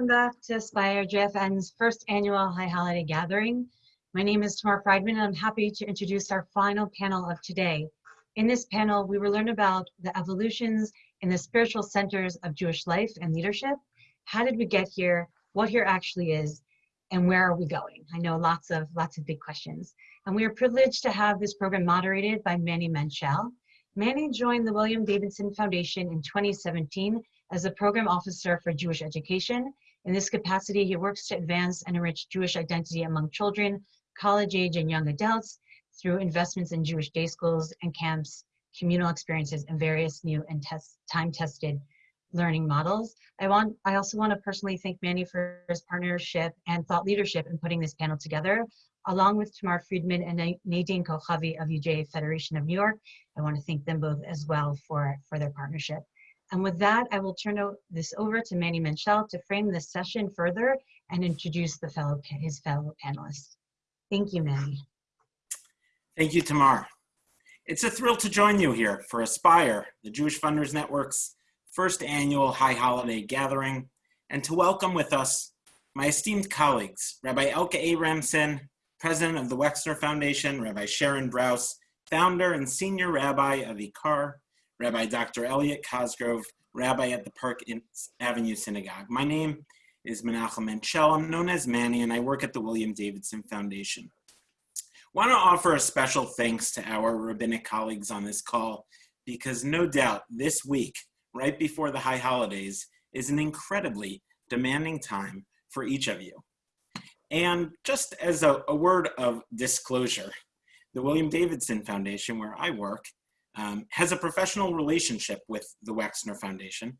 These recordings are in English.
Welcome back to Aspire JFN's first annual High Holiday Gathering. My name is Tamar Friedman and I'm happy to introduce our final panel of today. In this panel, we will learn about the evolutions in the spiritual centers of Jewish life and leadership. How did we get here? What here actually is? And where are we going? I know lots of lots of big questions. And we are privileged to have this program moderated by Manny Menchel. Manny joined the William Davidson Foundation in 2017 as the Program Officer for Jewish Education. In this capacity, he works to advance and enrich Jewish identity among children, college age and young adults through investments in Jewish day schools and camps, communal experiences, and various new and test, time-tested learning models. I want I also want to personally thank Manny for his partnership and thought leadership in putting this panel together. Along with Tamar Friedman and Nadine Kochavi of UJ Federation of New York, I want to thank them both as well for, for their partnership. And with that, I will turn this over to Manny Menchel to frame this session further and introduce the fellow his fellow panelists. Thank you, Manny. Thank you, Tamar. It's a thrill to join you here for Aspire, the Jewish Funders Network's first annual High Holiday Gathering, and to welcome with us my esteemed colleagues, Rabbi Elka Abrahamson, President of the Wexner Foundation, Rabbi Sharon Brous, Founder and Senior Rabbi of IKAR, Rabbi Dr. Elliot Cosgrove, Rabbi at the Park Avenue Synagogue. My name is Menachem Menchel. I'm known as Manny, and I work at the William Davidson Foundation. Want to offer a special thanks to our rabbinic colleagues on this call, because no doubt this week, right before the high holidays, is an incredibly demanding time for each of you. And just as a, a word of disclosure, the William Davidson Foundation, where I work, um, has a professional relationship with the Wexner Foundation,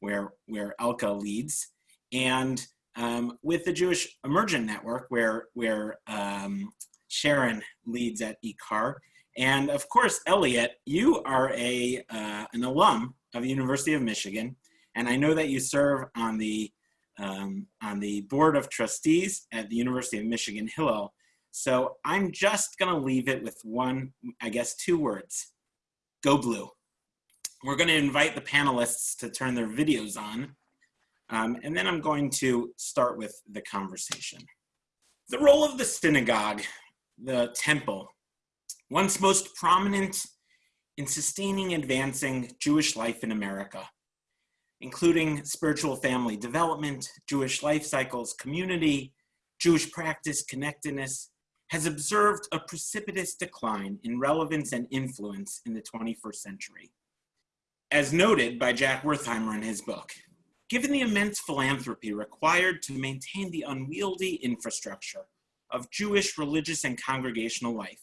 where, where Elke leads, and um, with the Jewish Emergent Network, where, where um, Sharon leads at IKAR. And of course, Elliot, you are a, uh, an alum of the University of Michigan, and I know that you serve on the, um, on the Board of Trustees at the University of Michigan Hillel. So I'm just gonna leave it with one, I guess two words, Go Blue. We're going to invite the panelists to turn their videos on, um, and then I'm going to start with the conversation. The role of the synagogue, the temple, once most prominent in sustaining and advancing Jewish life in America, including spiritual family development, Jewish life cycles, community, Jewish practice, connectedness, has observed a precipitous decline in relevance and influence in the 21st century. As noted by Jack Wertheimer in his book, given the immense philanthropy required to maintain the unwieldy infrastructure of Jewish religious and congregational life,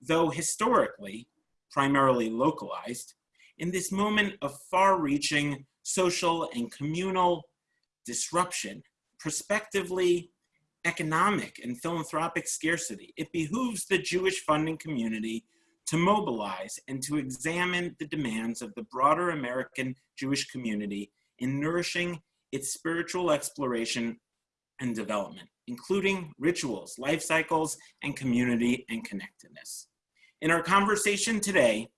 though historically primarily localized, in this moment of far-reaching social and communal disruption, prospectively economic and philanthropic scarcity, it behooves the Jewish funding community to mobilize and to examine the demands of the broader American Jewish community in nourishing its spiritual exploration and development, including rituals, life cycles, and community and connectedness. In our conversation today,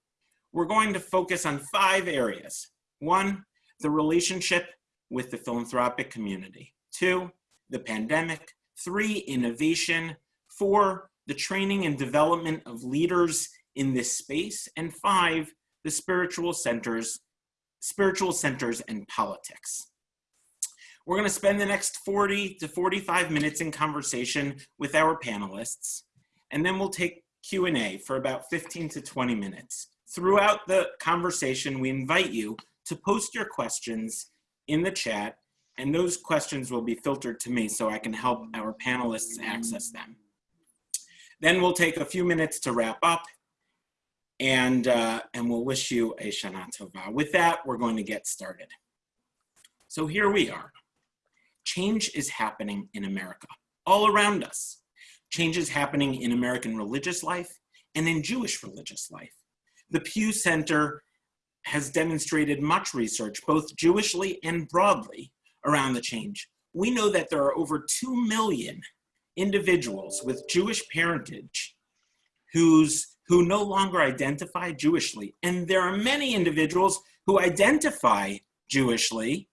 we're going to focus on five areas. One, the relationship with the philanthropic community. Two, the pandemic. Three, innovation. Four, the training and development of leaders in this space. And five, the spiritual centers, spiritual centers and politics. We're gonna spend the next 40 to 45 minutes in conversation with our panelists, and then we'll take Q&A for about 15 to 20 minutes. Throughout the conversation, we invite you to post your questions in the chat and those questions will be filtered to me so I can help our panelists access them. Then we'll take a few minutes to wrap up and, uh, and we'll wish you a Shana Tova. With that, we're going to get started. So here we are. Change is happening in America, all around us. Change is happening in American religious life and in Jewish religious life. The Pew Center has demonstrated much research, both Jewishly and broadly, around the change. We know that there are over 2 million individuals with Jewish parentage who's, who no longer identify Jewishly. And there are many individuals who identify Jewishly,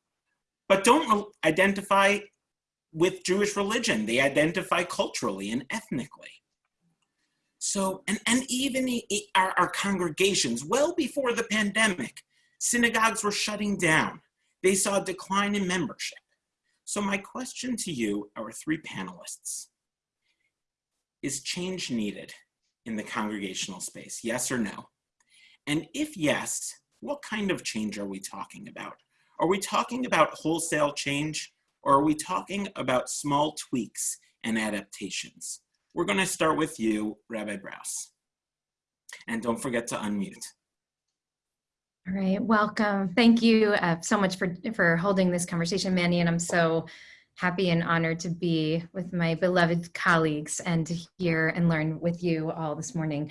but don't identify with Jewish religion. They identify culturally and ethnically. So, and, and even our, our congregations, well before the pandemic, synagogues were shutting down. They saw a decline in membership. So my question to you, our three panelists, is change needed in the congregational space, yes or no? And if yes, what kind of change are we talking about? Are we talking about wholesale change or are we talking about small tweaks and adaptations? We're gonna start with you, Rabbi Brous. And don't forget to unmute. All right, welcome. Thank you uh, so much for, for holding this conversation, Manny, and I'm so happy and honored to be with my beloved colleagues and to hear and learn with you all this morning.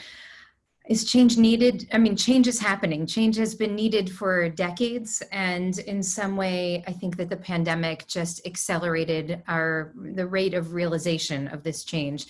Is change needed? I mean, change is happening. Change has been needed for decades. And in some way, I think that the pandemic just accelerated our the rate of realization of this change.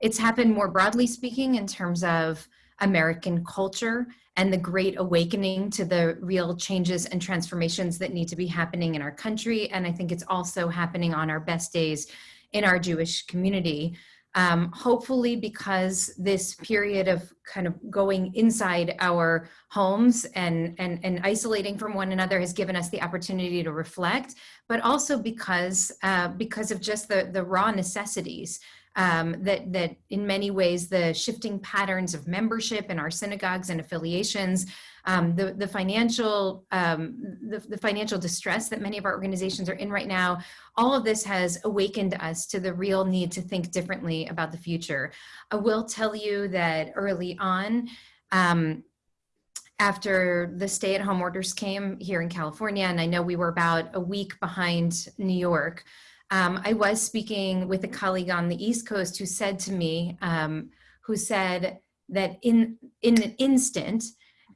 It's happened more broadly speaking in terms of American culture and the great awakening to the real changes and transformations that need to be happening in our country. And I think it's also happening on our best days in our Jewish community. Um, hopefully because this period of kind of going inside our homes and, and, and isolating from one another has given us the opportunity to reflect, but also because, uh, because of just the, the raw necessities um, that, that in many ways the shifting patterns of membership in our synagogues and affiliations, um, the, the financial um, the, the financial distress that many of our organizations are in right now, all of this has awakened us to the real need to think differently about the future. I will tell you that early on, um, after the stay-at-home orders came here in California, and I know we were about a week behind New York, um, I was speaking with a colleague on the East Coast who said to me, um, who said that in, in an instant,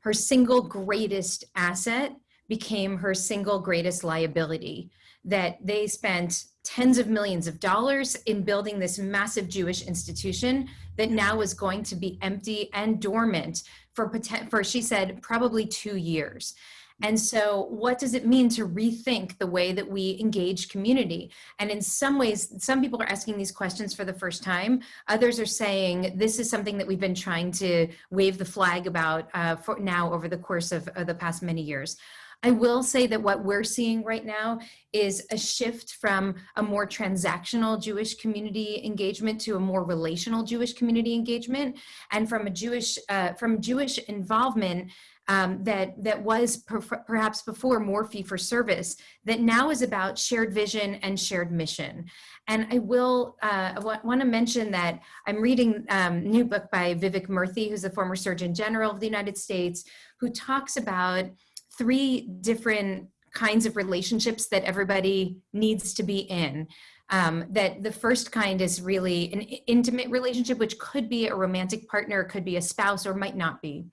her single greatest asset became her single greatest liability. That they spent tens of millions of dollars in building this massive Jewish institution that now is going to be empty and dormant for, for she said, probably two years. And so what does it mean to rethink the way that we engage community? And in some ways, some people are asking these questions for the first time. Others are saying this is something that we've been trying to wave the flag about uh, for now over the course of, of the past many years. I will say that what we're seeing right now is a shift from a more transactional Jewish community engagement to a more relational Jewish community engagement, and from a Jewish uh, from Jewish involvement um, that, that was per perhaps before more fee for service, that now is about shared vision and shared mission. And I will uh, want to mention that I'm reading um, a new book by Vivek Murthy, who's the former Surgeon General of the United States, who talks about three different kinds of relationships that everybody needs to be in. Um, that the first kind is really an intimate relationship, which could be a romantic partner, could be a spouse, or might not be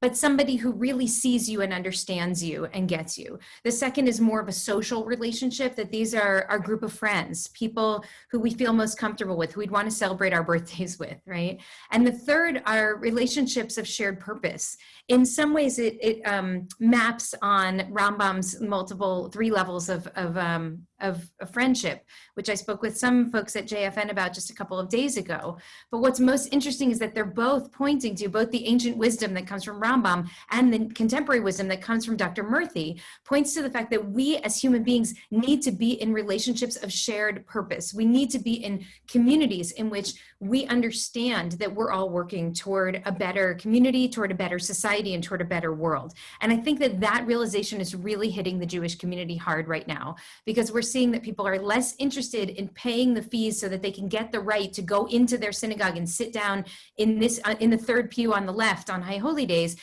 but somebody who really sees you and understands you and gets you. The second is more of a social relationship that these are our group of friends, people who we feel most comfortable with, who we'd want to celebrate our birthdays with, right? And the third are relationships of shared purpose. In some ways, it, it um, maps on Rambam's multiple three levels of, of, um, of, of friendship, which I spoke with some folks at JFN about just a couple of days ago. But what's most interesting is that they're both pointing to both the ancient wisdom that comes from Rambam and the contemporary wisdom that comes from Dr. Murthy points to the fact that we as human beings need to be in relationships of shared purpose. We need to be in communities in which we understand that we're all working toward a better community, toward a better society, and toward a better world. And I think that that realization is really hitting the Jewish community hard right now because we're seeing that people are less interested in paying the fees so that they can get the right to go into their synagogue and sit down in this uh, in the third pew on the left on high holy days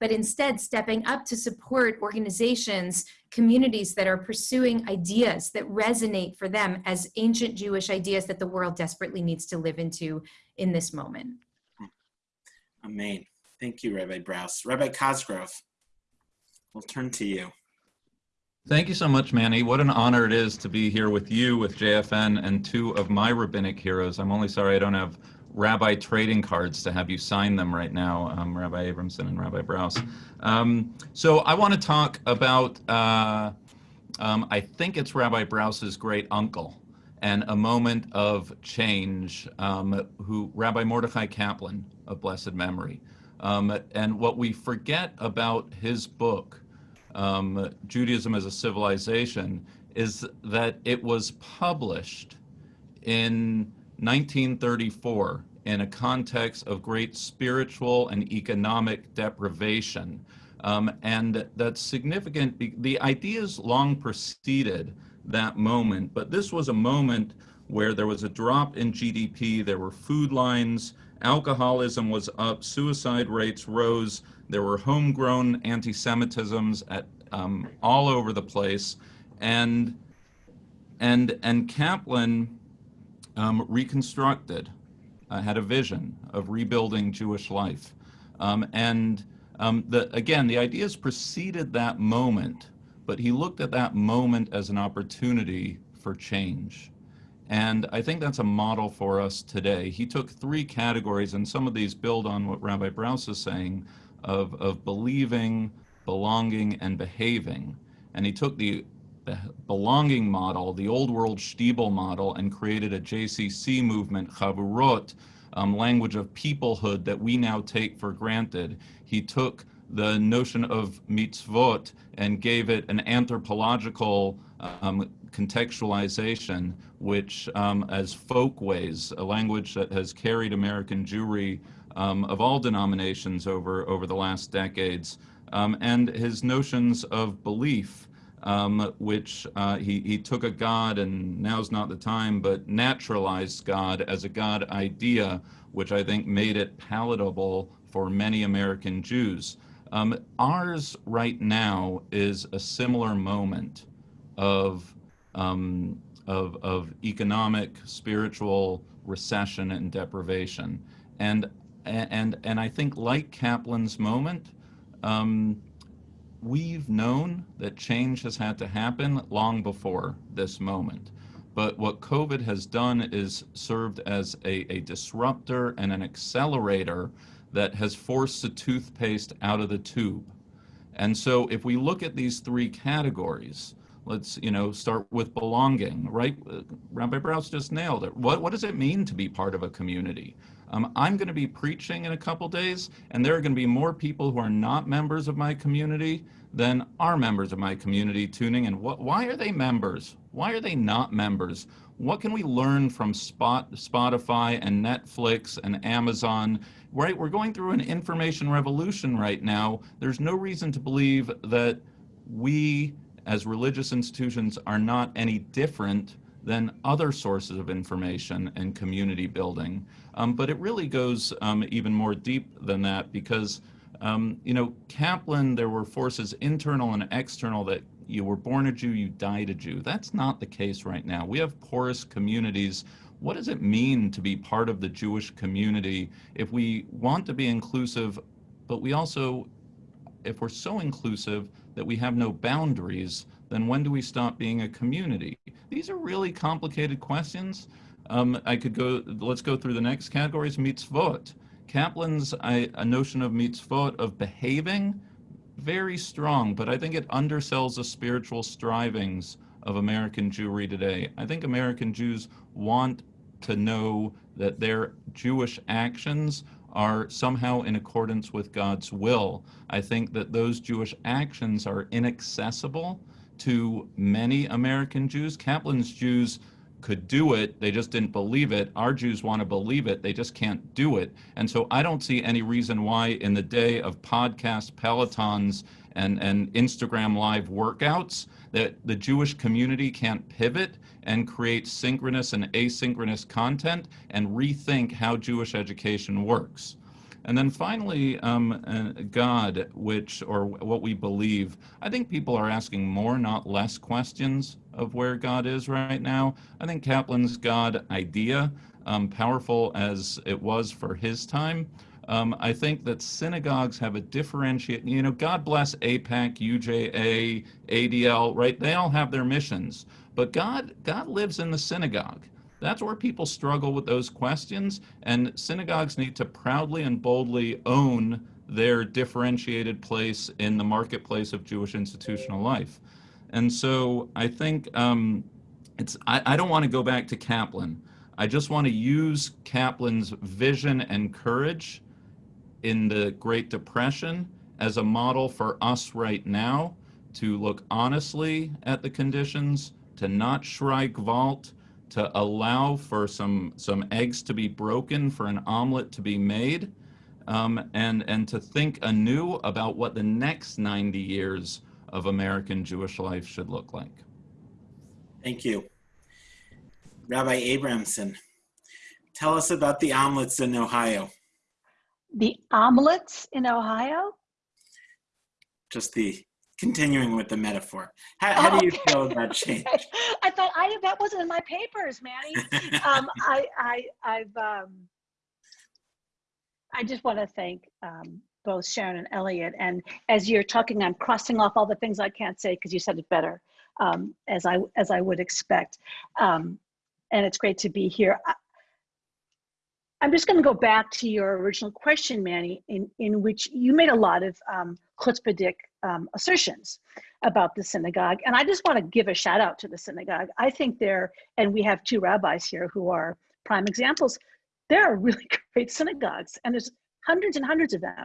but instead stepping up to support organizations, communities that are pursuing ideas that resonate for them as ancient Jewish ideas that the world desperately needs to live into in this moment. Amen. Thank you, Rabbi Brous. Rabbi Cosgrove, we'll turn to you. Thank you so much, Manny. What an honor it is to be here with you, with JFN, and two of my rabbinic heroes. I'm only sorry I don't have rabbi trading cards to have you sign them right now, um, Rabbi Abrahamson and Rabbi Brous. Um, so I want to talk about, uh, um, I think it's Rabbi Brous's great uncle. and a moment of change, um, who Rabbi Mordechai Kaplan of blessed memory. Um, and what we forget about his book, um, Judaism as a Civilization, is that it was published in 1934 in a context of great spiritual and economic deprivation. Um, and that's significant. The ideas long preceded that moment, but this was a moment where there was a drop in GDP, there were food lines, alcoholism was up, suicide rates rose, there were homegrown anti-Semitisms at um, all over the place, and and and Kaplan um, reconstructed, uh, had a vision of rebuilding Jewish life, um, and um, the, again the ideas preceded that moment, but he looked at that moment as an opportunity for change. And I think that's a model for us today. He took three categories, and some of these build on what Rabbi Brous is saying of, of believing, belonging, and behaving. And he took the, the belonging model, the old world Stiebel model, and created a JCC movement, Chavurot, um, language of peoplehood that we now take for granted. He took the notion of mitzvot and gave it an anthropological um, contextualization, which um, as folkways, a language that has carried American Jewry um, of all denominations over, over the last decades, um, and his notions of belief, um, which uh, he, he took a God, and now's not the time, but naturalized God as a God idea, which I think made it palatable for many American Jews. Um, ours right now is a similar moment of, um, of, of economic, spiritual recession and deprivation. And, and, and I think like Kaplan's moment, um, we've known that change has had to happen long before this moment. But what COVID has done is served as a, a disruptor and an accelerator that has forced the toothpaste out of the tube. And so if we look at these three categories, let's you know start with belonging, right? Rabbi Brous just nailed it. What, what does it mean to be part of a community? Um, I'm going to be preaching in a couple days, and there are going to be more people who are not members of my community than are members of my community tuning in. What, why are they members? Why are they not members? What can we learn from Spot, Spotify and Netflix and Amazon? Right, we're going through an information revolution right now. There's no reason to believe that we as religious institutions are not any different than other sources of information and community building. Um, but it really goes um, even more deep than that because, um, you know, Kaplan, there were forces internal and external that you were born a Jew, you died a Jew. That's not the case right now. We have porous communities. What does it mean to be part of the Jewish community if we want to be inclusive, but we also, if we're so inclusive that we have no boundaries, then when do we stop being a community? These are really complicated questions. Um, I could go, let's go through the next categories, mitzvot. Kaplan's I, a notion of mitzvot, of behaving, very strong, but I think it undersells the spiritual strivings of American Jewry today. I think American Jews want to know that their Jewish actions are somehow in accordance with God's will. I think that those Jewish actions are inaccessible to many American Jews. Kaplan's Jews could do it, they just didn't believe it. Our Jews want to believe it, they just can't do it. And so I don't see any reason why in the day of podcast pelotons and, and Instagram live workouts that the Jewish community can't pivot and create synchronous and asynchronous content and rethink how Jewish education works. And then finally, um, uh, God, which, or what we believe. I think people are asking more, not less questions of where God is right now. I think Kaplan's God idea, um, powerful as it was for his time, um, I think that synagogues have a differentiate, you know, God bless AIPAC, UJA, ADL, right? They all have their missions, but God, God lives in the synagogue. That's where people struggle with those questions, and synagogues need to proudly and boldly own their differentiated place in the marketplace of Jewish institutional life. And so I think um, it's I, I don't want to go back to Kaplan. I just want to use Kaplan's vision and courage in the Great Depression as a model for us right now to look honestly at the conditions, to not Schreik to allow for some some eggs to be broken, for an omelet to be made, um, and and to think anew about what the next 90 years of American Jewish life should look like. Thank you. Rabbi Abrahamson, tell us about the omelets in Ohio. The omelets in Ohio? Just the continuing with the metaphor. How, how do you Okay. feel about change? I thought I that wasn't in my papers, Manny. um, I, I, I've, um, I just want to thank um, both Sharon and Elliot. And as you're talking, I'm crossing off all the things I can't say because you said it better, um, as I as I would expect. Um, and it's great to be here. I, I'm just going to go back to your original question, Manny, in, in which you made a lot of um, chutzpahdik um, assertions about the synagogue. And I just want to give a shout out to the synagogue. I think they're, and we have two rabbis here who are prime examples. There are really great synagogues, and there's hundreds and hundreds of them.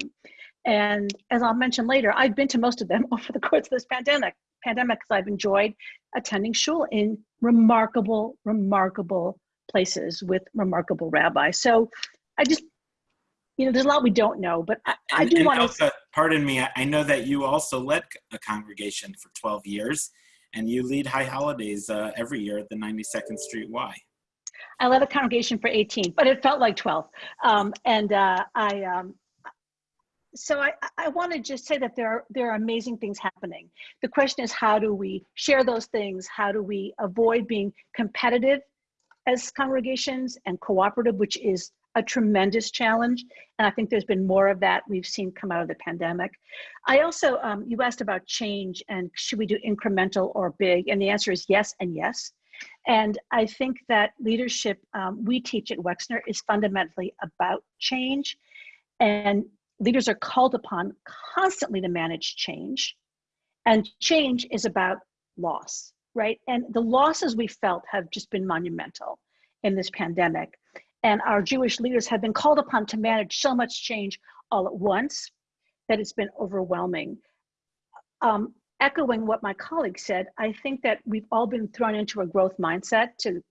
And as I'll mention later, I've been to most of them over the course of this pandemic. Pandemic, because I've enjoyed attending shul in remarkable, remarkable places with remarkable rabbis. So I just, you know, there's a lot we don't know, but I, I do and want to. Elsa, pardon me, I- I know that you also led a congregation for 12 years, and you lead High Holidays uh, every year at the 92nd Street Y. I led a congregation for 18, but it felt like 12. Um, and uh, I, um, so I, I want to just say that there are, there are amazing things happening. The question is, how do we share those things? How do we avoid being competitive as congregations and cooperative, which is a tremendous challenge. And I think there's been more of that we've seen come out of the pandemic. I also, um, you asked about change and should we do incremental or big? And the answer is yes and yes. And I think that leadership um, we teach at Wexner is fundamentally about change. And leaders are called upon constantly to manage change. And change is about loss, right? And the losses we felt have just been monumental in this pandemic. And our Jewish leaders have been called upon to manage so much change all at once that it's been overwhelming. Um, echoing what my colleague said, I think that we've all been thrown into a growth mindset to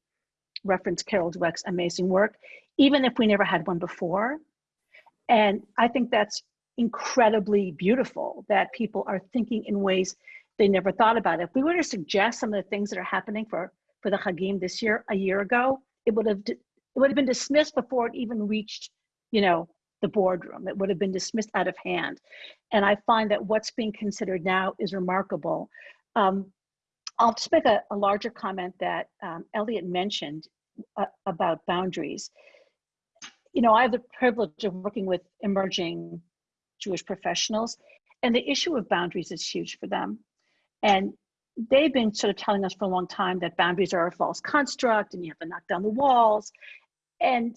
reference Carol Dweck's amazing work, even if we never had one before. And I think that's incredibly beautiful that people are thinking in ways they never thought about. If we were to suggest some of the things that are happening for, for the Hagim this year, a year ago, it would have it would have been dismissed before it even reached, you know, the boardroom. It would have been dismissed out of hand. And I find that what's being considered now is remarkable. Um, I'll just make a, a larger comment that um, Elliot mentioned uh, about boundaries. You know, I have the privilege of working with emerging Jewish professionals, and the issue of boundaries is huge for them. And they've been sort of telling us for a long time that boundaries are a false construct and you have to knock down the walls. And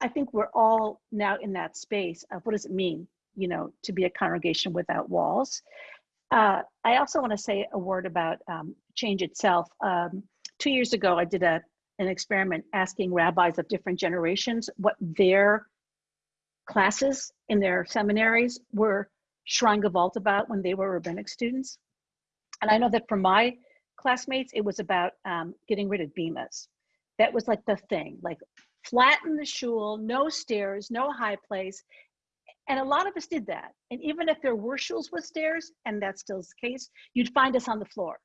I think we're all now in that space of what does it mean, you know, to be a congregation without walls. Uh, I also want to say a word about um, change itself. Um, two years ago, I did a, an experiment asking rabbis of different generations what their classes in their seminaries were Shrine Gevalt about when they were rabbinic students. And I know that for my classmates, it was about um, getting rid of bimas. That was like the thing, like flatten the shul, no stairs, no high place. And a lot of us did that. And even if there were shuls with stairs, and that's still the case, you'd find us on the floor,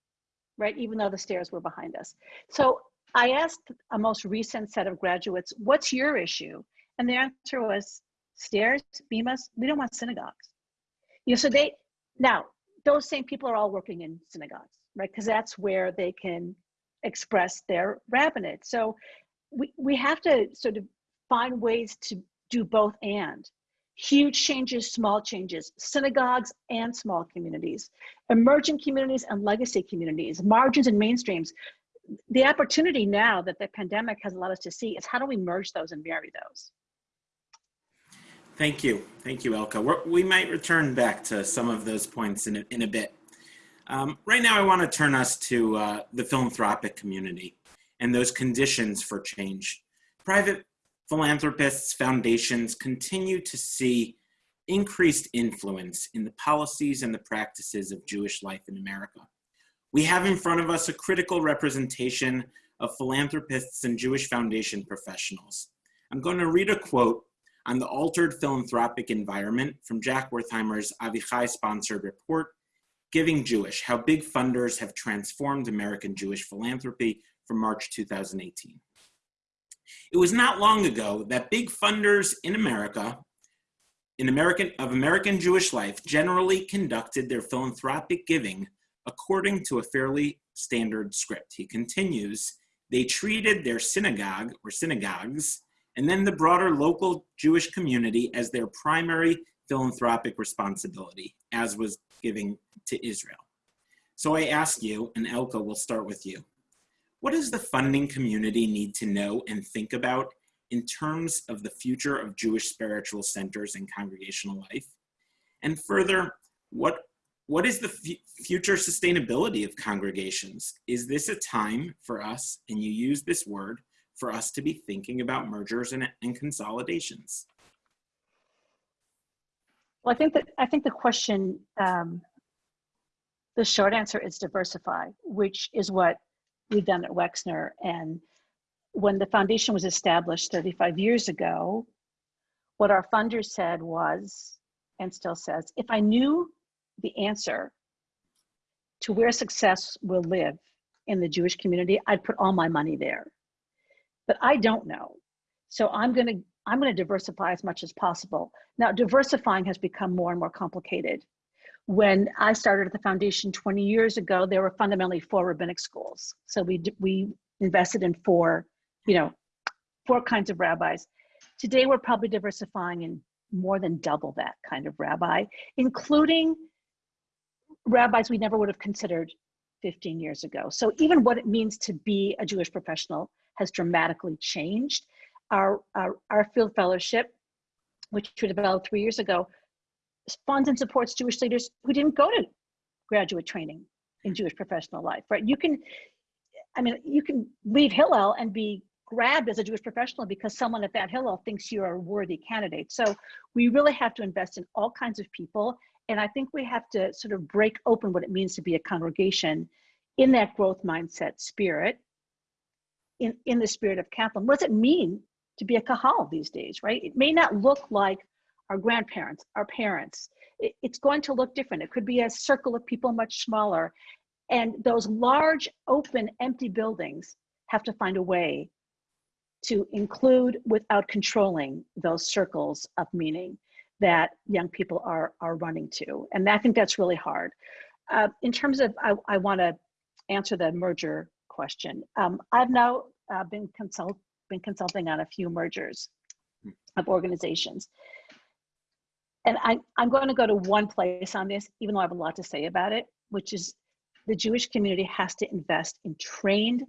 right? Even though the stairs were behind us. So I asked a most recent set of graduates, what's your issue? And the answer was stairs, bimas, we don't want synagogues. You know, so they, now, those same people are all working in synagogues, right? Because that's where they can express their rabbinate. So we, we have to sort of find ways to do both and huge changes, small changes, synagogues and small communities, emerging communities and legacy communities, margins and mainstreams. The opportunity now that the pandemic has allowed us to see is how do we merge those and marry those? Thank you. Thank you, Elka. We're, we might return back to some of those points in a, in a bit. Um, right now, I want to turn us to uh, the philanthropic community and those conditions for change. Private philanthropists, foundations continue to see increased influence in the policies and the practices of Jewish life in America. We have in front of us a critical representation of philanthropists and Jewish foundation professionals. I'm going to read a quote on the altered philanthropic environment from Jack Wertheimer's Avichai sponsored report, Giving Jewish, How Big Funders Have Transformed American Jewish Philanthropy from March 2018. It was not long ago that big funders in America, in American, of American Jewish life generally conducted their philanthropic giving according to a fairly standard script. He continues, they treated their synagogue or synagogues and then the broader local Jewish community as their primary philanthropic responsibility, as was giving to Israel. So I ask you, and Elka, we'll start with you. What does the funding community need to know and think about in terms of the future of Jewish spiritual centers and congregational life? And further, what, what is the future sustainability of congregations? Is this a time for us, and you use this word, for us to be thinking about mergers and, and consolidations? Well, I think that I think the question, um, the short answer is diversify, which is what we've done at Wexner. And when the foundation was established 35 years ago, what our funders said was, and still says, if I knew the answer to where success will live in the Jewish community, I'd put all my money there. But I don't know. So I'm going to I'm going to diversify as much as possible. Now, diversifying has become more and more complicated. When I started at the foundation 20 years ago, there were fundamentally four rabbinic schools. So we we invested in four, you know, four kinds of rabbis. Today, we're probably diversifying in more than double that kind of rabbi, including rabbis we never would have considered 15 years ago. So even what it means to be a Jewish professional has dramatically changed our, our, our field fellowship, which we developed three years ago, funds and supports Jewish leaders who didn't go to graduate training in Jewish professional life, right? You can, I mean, you can leave Hillel and be grabbed as a Jewish professional because someone at that Hillel thinks you're a worthy candidate. So we really have to invest in all kinds of people. And I think we have to sort of break open what it means to be a congregation in that growth mindset spirit, in, in the spirit of Kaplan. What does it mean to be a kahal these days, right? It may not look like our grandparents, our parents. It, it's going to look different. It could be a circle of people much smaller. And those large, open, empty buildings have to find a way to include without controlling those circles of meaning that young people are, are running to. And I think that's really hard. Uh, in terms of, I, I want to answer the merger question. Um, I've now uh, been consult, been consulting on a few mergers hmm. of organizations. And I, I'm going to go to one place on this, even though I have a lot to say about it, which is the Jewish community has to invest in trained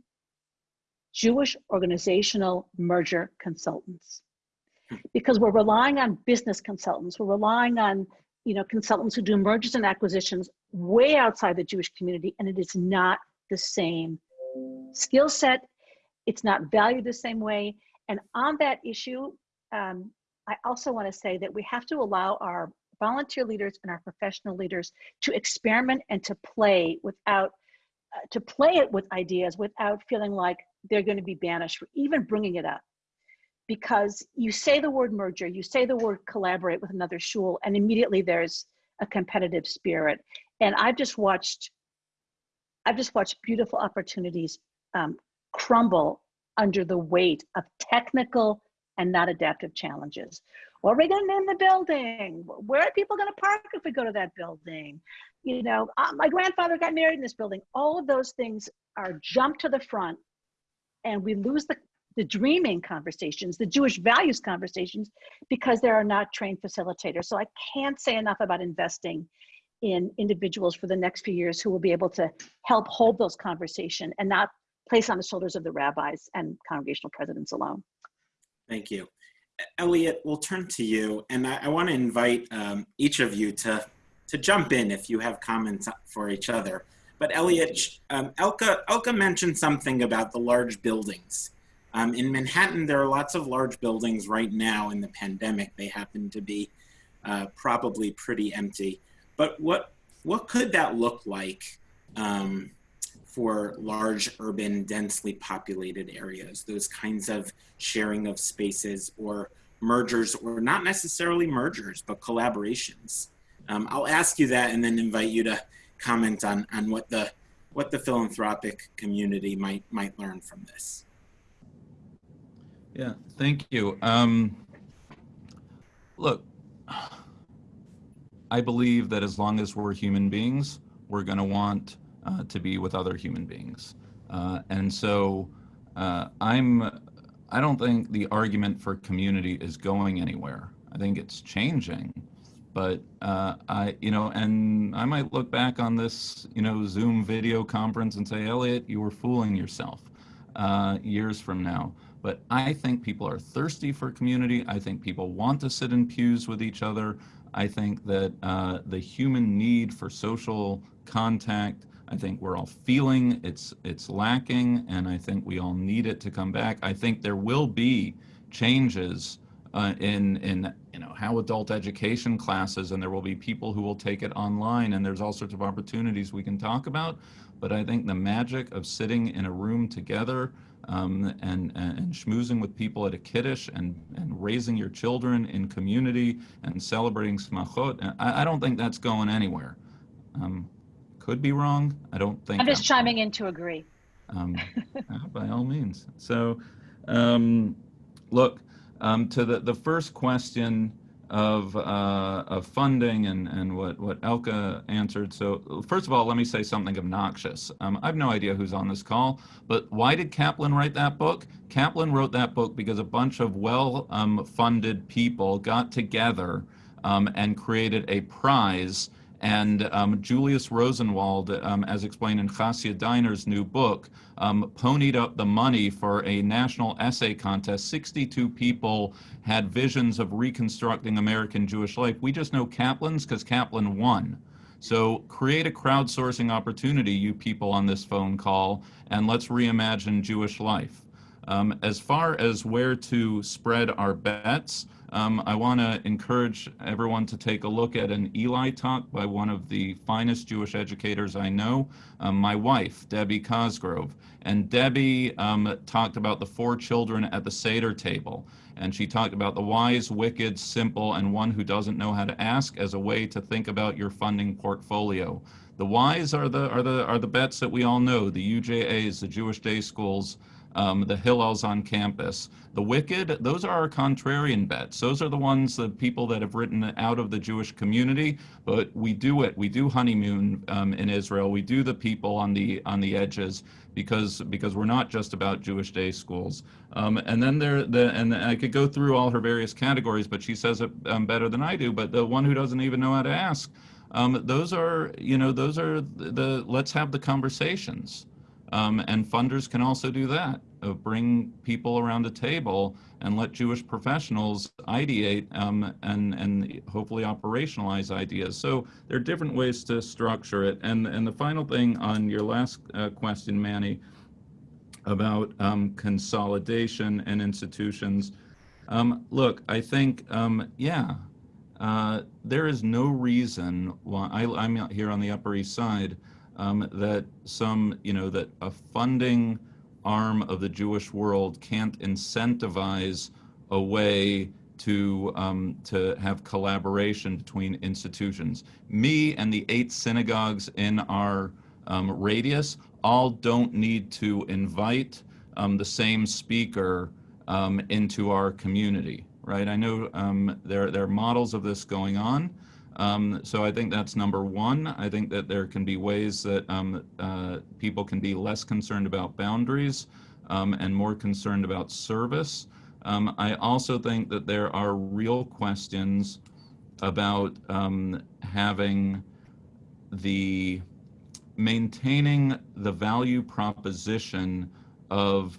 Jewish organizational merger consultants. Hmm. Because we're relying on business consultants, we're relying on you know, consultants who do mergers and acquisitions way outside the Jewish community, and it is not the same skill set it's not valued the same way. And on that issue, um, I also want to say that we have to allow our volunteer leaders and our professional leaders to experiment and to play without, uh, to play it with ideas without feeling like they're going to be banished for even bringing it up. Because you say the word merger, you say the word collaborate with another shul, and immediately there's a competitive spirit. And I've just watched, I've just watched beautiful opportunities um, crumble under the weight of technical and not adaptive challenges. What are we going to name the building? Where are people going to park if we go to that building? You know, uh, my grandfather got married in this building. All of those things are jumped to the front and we lose the, the dreaming conversations, the Jewish values conversations, because there are not trained facilitators. So I can't say enough about investing in individuals for the next few years who will be able to help hold those conversation and not placed on the shoulders of the rabbis and congregational presidents alone. Thank you. Elliot, we'll turn to you, and I, I want to invite um, each of you to to jump in if you have comments for each other. But Elliot, um, Elka, Elka mentioned something about the large buildings. Um, in Manhattan, there are lots of large buildings right now in the pandemic. They happen to be uh, probably pretty empty. But what what could that look like um, for large urban, densely populated areas? Those kinds of sharing of spaces or mergers, or not necessarily mergers, but collaborations. Um, I'll ask you that and then invite you to comment on, on what the what the philanthropic community might might learn from this. Yeah, thank you. Um, look, I believe that as long as we're human beings, we're going to want uh, to be with other human beings, uh, and so uh, I'm. I don't think the argument for community is going anywhere. I think it's changing, but uh, I, you know, and I might look back on this, you know, Zoom video conference and say, Elliot, you were fooling yourself uh, years from now. But I think people are thirsty for community. I think people want to sit in pews with each other. I think that uh, the human need for social contact, I think we're all feeling it's it's lacking, and I think we all need it to come back. I think there will be changes uh, in in you know how adult education classes, and there will be people who will take it online, and there's all sorts of opportunities we can talk about. But I think the magic of sitting in a room together um, and, and schmoozing with people at a kiddush and, and raising your children in community and celebrating smachot, I, I don't think that's going anywhere. Um, could be wrong. I don't think. I'm just chiming in to agree. Um, by all means. So, um, look, um, to the, the first question of, uh, of funding and, and what, what Elka answered. So first of all, let me say something obnoxious. Um, I have no idea who's on this call, but why did Kaplan write that book? Kaplan wrote that book because a bunch of well-funded um, people got together um, and created a prize and um, Julius Rosenwald, um, as explained in Hasia Diner's new book, um, ponied up the money for a national essay contest. 62 people had visions of reconstructing American Jewish life. We just know Kaplan's because Kaplan won. So create a crowdsourcing opportunity, you people on this phone call, and let's reimagine Jewish life. Um, as far as where to spread our bets, um, I want to encourage everyone to take a look at an Eli talk by one of the finest Jewish educators I know, um, my wife, Debbie Cosgrove. And Debbie um, talked about the four children at the Seder table. And she talked about the wise, wicked, simple, and one who doesn't know how to ask as a way to think about your funding portfolio. The wise are the, are the, are the bets that we all know, the UJAs, the Jewish day schools, um, the Hillels on campus. The wicked, those are our contrarian bets. Those are the ones, the people that have written out of the Jewish community, but we do it. We do honeymoon um, in Israel. We do the people on the on the edges because because we're not just about Jewish day schools. Um, and then there, the, and I could go through all her various categories, but she says it um, better than I do. But the one who doesn't even know how to ask, um, those are, you know, those are the, the let's have the conversations. Um, and funders can also do that, uh, bring people around a table and let Jewish professionals ideate um, and, and hopefully operationalize ideas. So there are different ways to structure it. And, and the final thing on your last uh, question, Manny, about um, consolidation and institutions. Um, look, I think, um, yeah, uh, there is no reason why I, I'm here on the Upper East Side um, that some, you know, that a funding arm of the Jewish world can't incentivize a way to um, to have collaboration between institutions. Me and the eight synagogues in our um, radius all don't need to invite um, the same speaker um, into our community, right? I know um, there there are models of this going on. Um, so I think that's number one. I think that there can be ways that um, uh, people can be less concerned about boundaries um, and more concerned about service. Um, I also think that there are real questions about um, having the maintaining the value proposition of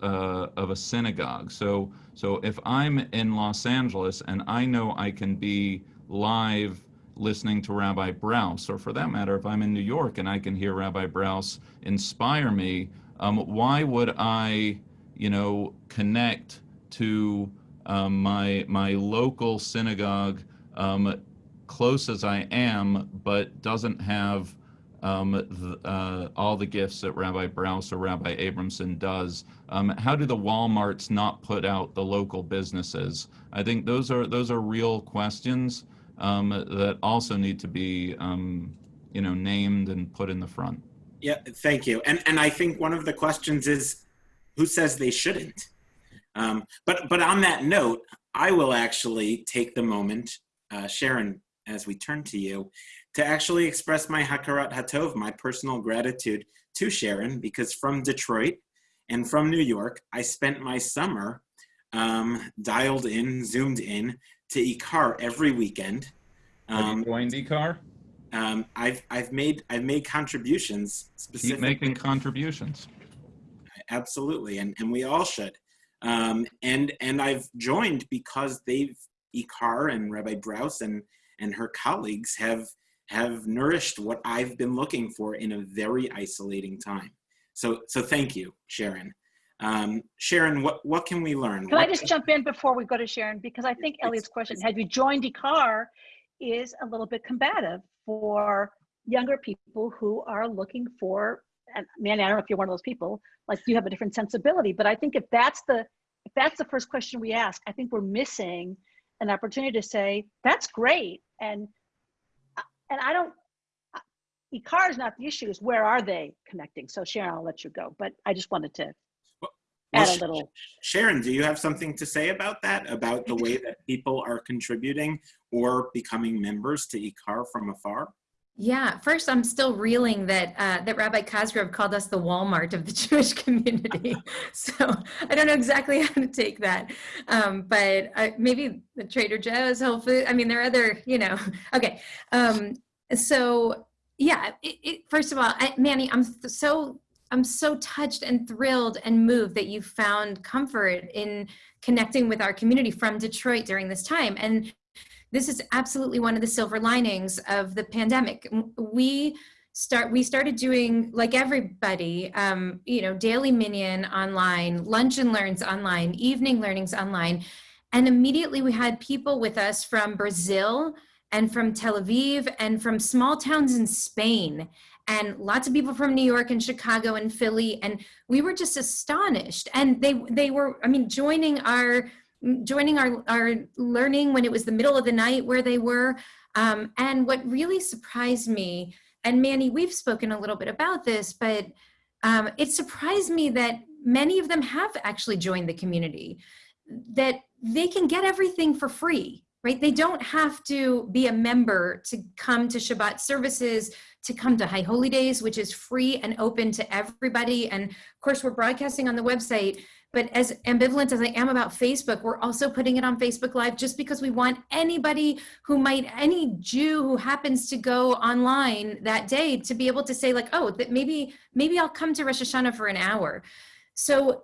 uh, of a synagogue. So so if I'm in Los Angeles and I know I can be live listening to Rabbi Brous, or for that matter, if I'm in New York and I can hear Rabbi Brous inspire me, um, why would I, you know, connect to um, my my local synagogue, um, close as I am, but doesn't have um, th- uh, all the gifts that Rabbi Brous or Rabbi Abrahamson does. Um, how do the WalMarts not put out the local businesses? I think those are those are real questions um, that also need to be um, you know named and put in the front. Yeah, thank you. And and I think one of the questions is, who says they shouldn't? Um, but but on that note, I will actually take the moment, uh, Sharon, as we turn to you, to actually express my hakarat hatov, my personal gratitude to Sharon, because from Detroit and from New York, I spent my summer um, dialed in, zoomed in to Ikar every weekend. Have Um, you joined IKAR? um, I've I've made I've made contributions Keep making contributions. absolutely and and we all should um and and i've joined because they've ikar and rabbi brous and and her colleagues have have nourished what i've been looking for in a very isolating time so so thank you sharon um sharon what what can we learn Can I What- just jump in before we go to Sharon? Because I think Elliot's question, have you joined IKAR, is a little bit combative for younger people who are looking for, and man, I don't know if you're one of those people, like you have a different sensibility, but I think if that's the, if that's the first question we ask, I think we're missing an opportunity to say, that's great. And, and I don't, IKAR is not the issue, is where are they connecting? So Sharon, I'll let you go, but I just wanted to Well, add a little. sharon do you have something to say about that about the way that people are contributing or becoming members to ikar from afar Yeah, first I'm still reeling that uh, that Rabbi Cosgrove called us the Walmart of the Jewish community. so I don't know exactly how to take that, um, but uh, maybe the Trader Joe's, Whole Food. I mean, there are other, you know. Okay, um, so yeah. It, it, first of all, I, Manny, I'm so I'm so touched and thrilled and moved that you found comfort in connecting with our community from Detroit during this time. And this is absolutely one of the silver linings of the pandemic. We start we started doing like everybody, um, you know, daily minyan online, lunch and learns online, evening learnings online, and immediately we had people with us from Brazil and from Tel Aviv and from small towns in Spain and lots of people from New York and Chicago and Philly and we were just astonished and they they were I mean joining our joining our, our learning when it was the middle of the night where they were. Um, and what really surprised me, and Manny, we've spoken a little bit about this, but um, it surprised me that many of them have actually joined the community, that they can get everything for free, right? They don't have to be a member to come to Shabbat services, to come to High Holy Days, which is free and open to everybody. And of course, we're broadcasting on the website. But as ambivalent as I am about Facebook, we're also putting it on Facebook Live just because we want anybody who might, any Jew who happens to go online that day to be able to say like, oh, that maybe, maybe I'll come to Rosh Hashanah for an hour. So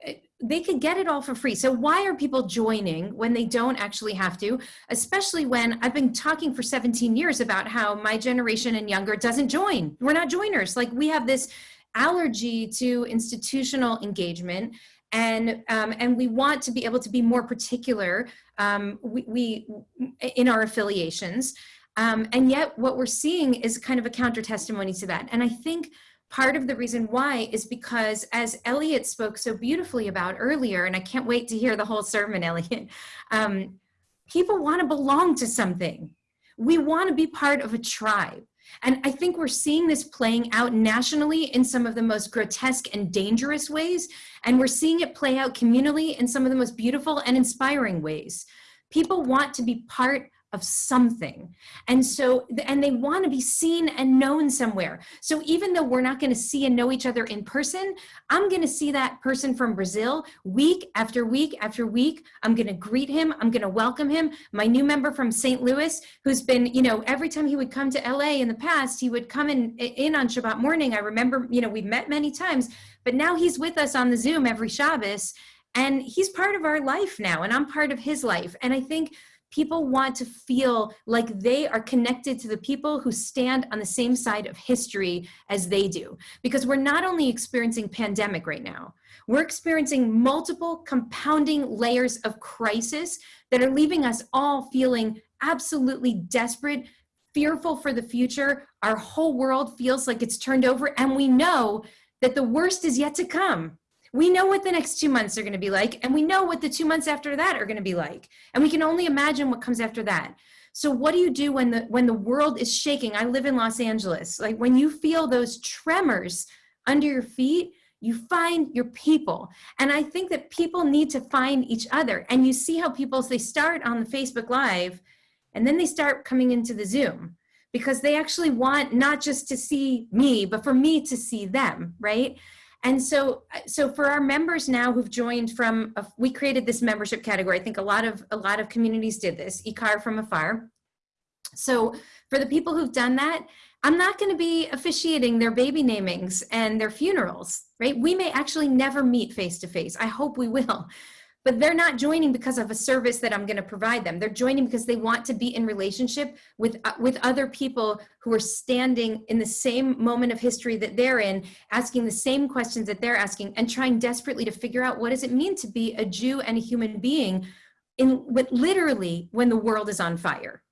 they could get it all for free. So why are people joining when they don't actually have to? Especially when I've been talking for 17 years about how my generation and younger doesn't join. We're not joiners. Like we have this allergy to institutional engagement and um, and we want to be able to be more particular um, we, we in our affiliations um, and yet what we're seeing is kind of a counter testimony to that and i think part of the reason why is because as elliot spoke so beautifully about earlier and i can't wait to hear the whole sermon elliot um, people want to belong to something we want to be part of a tribe and I think we're seeing this playing out nationally in some of the most grotesque and dangerous ways. And we're seeing it play out communally in some of the most beautiful and inspiring ways. People want to be part of something. And so, and they want to be seen and known somewhere. So even though we're not going to see and know each other in person, I'm going to see that person from Brazil week after week after week. I'm going to greet him. I'm going to welcome him. My new member from St. Louis, who's been, you know, every time he would come to LA in the past, he would come in, in on Shabbat morning. I remember, you know, we've met many times, but now he's with us on the Zoom every Shabbos and he's part of our life now and I'm part of his life. And I think People want to feel like they are connected to the people who stand on the same side of history as they do. Because we're not only experiencing pandemic right now, we're experiencing multiple compounding layers of crisis that are leaving us all feeling absolutely desperate, fearful for the future. Our whole world feels like it's turned over, and we know that the worst is yet to come. We know what the next two months are going to be like, and we know what the two months after that are going to be like. And we can only imagine what comes after that. So what do you do when the when the world is shaking? I live in Los Angeles. Like when you feel those tremors under your feet, you find your people. And I think that people need to find each other. And you see how people they start on the Facebook Live and then they start coming into the Zoom because they actually want not just to see me, but for me to see them, right? And so, uh, so for our members now who've joined from, a, we created this membership category. I think a lot of a lot of communities did this. IKAR from afar. So for the people who've done that, I'm not going to be officiating their baby namings and their funerals, right? We may actually never meet face to face. I hope we will. But they're not joining because of a service that I'm going to provide them. They're joining because they want to be in relationship with uh, with other people who are standing in the same moment of history that they're in, asking the same questions that they're asking, and trying desperately to figure out what does it mean to be a Jew and a human being in with literally when the world is on fire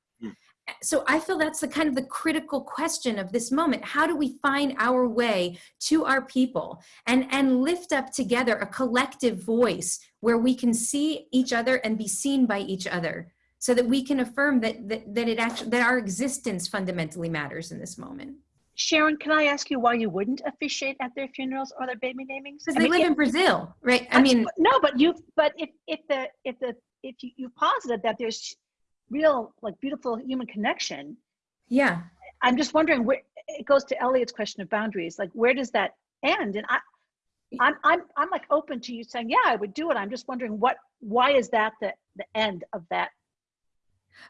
so I feel that's the kind of the critical question of this moment. How do we find our way to our people and, and lift up together a collective voice where we can see each other and be seen by each other so that we can affirm that, that, that it actually, that our existence fundamentally matters in this moment. Sharon, can I ask you why you wouldn't officiate at their funerals or their baby namings? Because they mean, live if- in Brazil, right? I mean, no, but you, but if, if the, if the, if you, you posited that there's real, like beautiful human connection, yeah. I'm just wondering where, it goes to Elliot's question of boundaries, like where does that end? And I, I'm, I'm, I'm like open to you saying, yeah, I would do it. I'm just wondering what, why is that the, the end of that?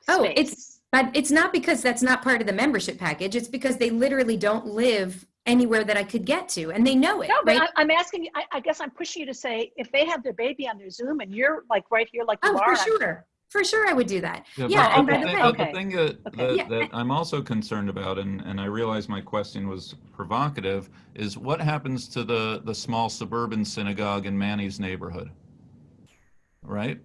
Oh, it's but it's not because that's not part of the membership package. It's because they literally don't live anywhere that I could get to, and they know it, No, but right? I, I'm asking you, I, I guess I'm pushing you to say, if they have their baby on their Zoom and you're like right here, like you oh, are. for sure, for sure, I would do that. Yeah, Yeah, but, and by the way- but the thing that, Okay. that, Yeah, that I'm also concerned about, and, and I realize my question was provocative, is what happens to the, the small suburban synagogue in Manny's neighborhood? Right?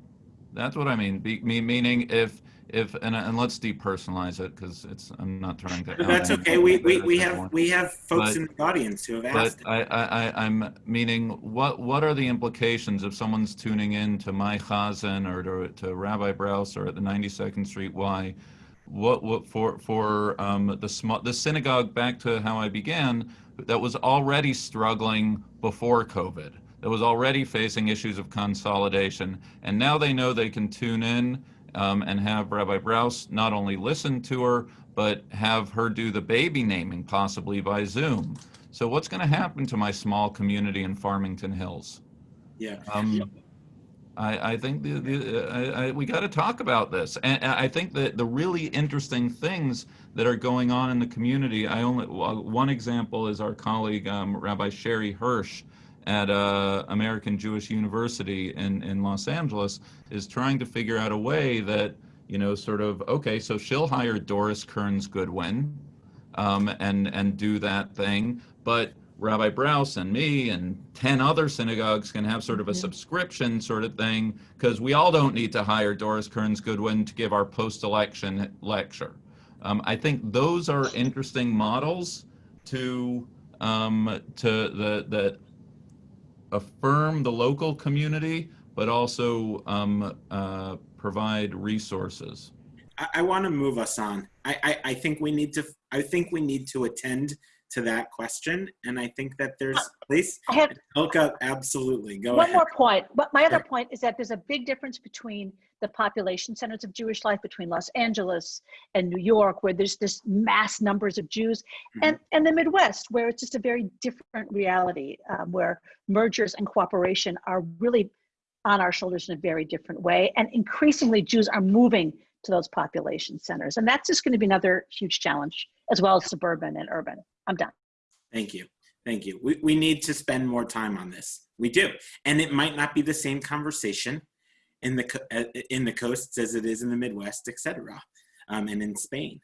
That's what I mean. Be, me, meaning if, if, and, and let's depersonalize it because it's, I'm not trying to. That's okay. We, we, we have we have folks But- in the audience who have But asked. I, I, I, I'm meaning, what, what are the implications if someone's tuning in to my Chazan or to, to Rabbi Brous or at the 92nd Street Y? What, what for, for um, the small, the synagogue, back to how I began, that was already struggling before COVID, that was already facing issues of consolidation. And now they know they can tune in um, and have Rabbi Brous not only listen to her, but have her do the baby naming possibly by Zoom. So what's going to happen to my small community in Farmington Hills? yeah. Um, I, I think the, the, I, I, we got to talk about this. And I think that the really interesting things that are going on in the community, I only, one example is our colleague, um, Rabbi Sherre Hirsch at uh, American Jewish University in, in Los Angeles is trying to figure out a way that, you know, sort of, okay, so she'll hire Doris Kearns Goodwin um, and, and do that thing. But Rabbi Brous and me and 10 other synagogues can have sort of a subscription sort of thing because we all don't need to hire Doris Kearns Goodwin to give our post election lecture. Um, I think those are interesting models to um, to the that affirm the local community, but also um, uh, provide resources. I, I want to move us on. I, I, I think we need to. I think we need to attend to that question, and I think that there's please, I have absolutely go one ahead. more point. But my other Sure. point is that there's a big difference between the population centers of Jewish life between Los Angeles and New York, where there's this mass numbers of Jews, and, and the Midwest, where it's just a very different reality, um, where mergers and cooperation are really on our shoulders in a very different way. And increasingly, Jews are moving to those population centers. And that's just going to be another huge challenge, as well as suburban and urban. I'm done. Thank you. Thank you. We, we need to spend more time on this. We do. And it might not be the same conversation in the uh, in the coasts as it is in the Midwest, etc., um, and in Spain.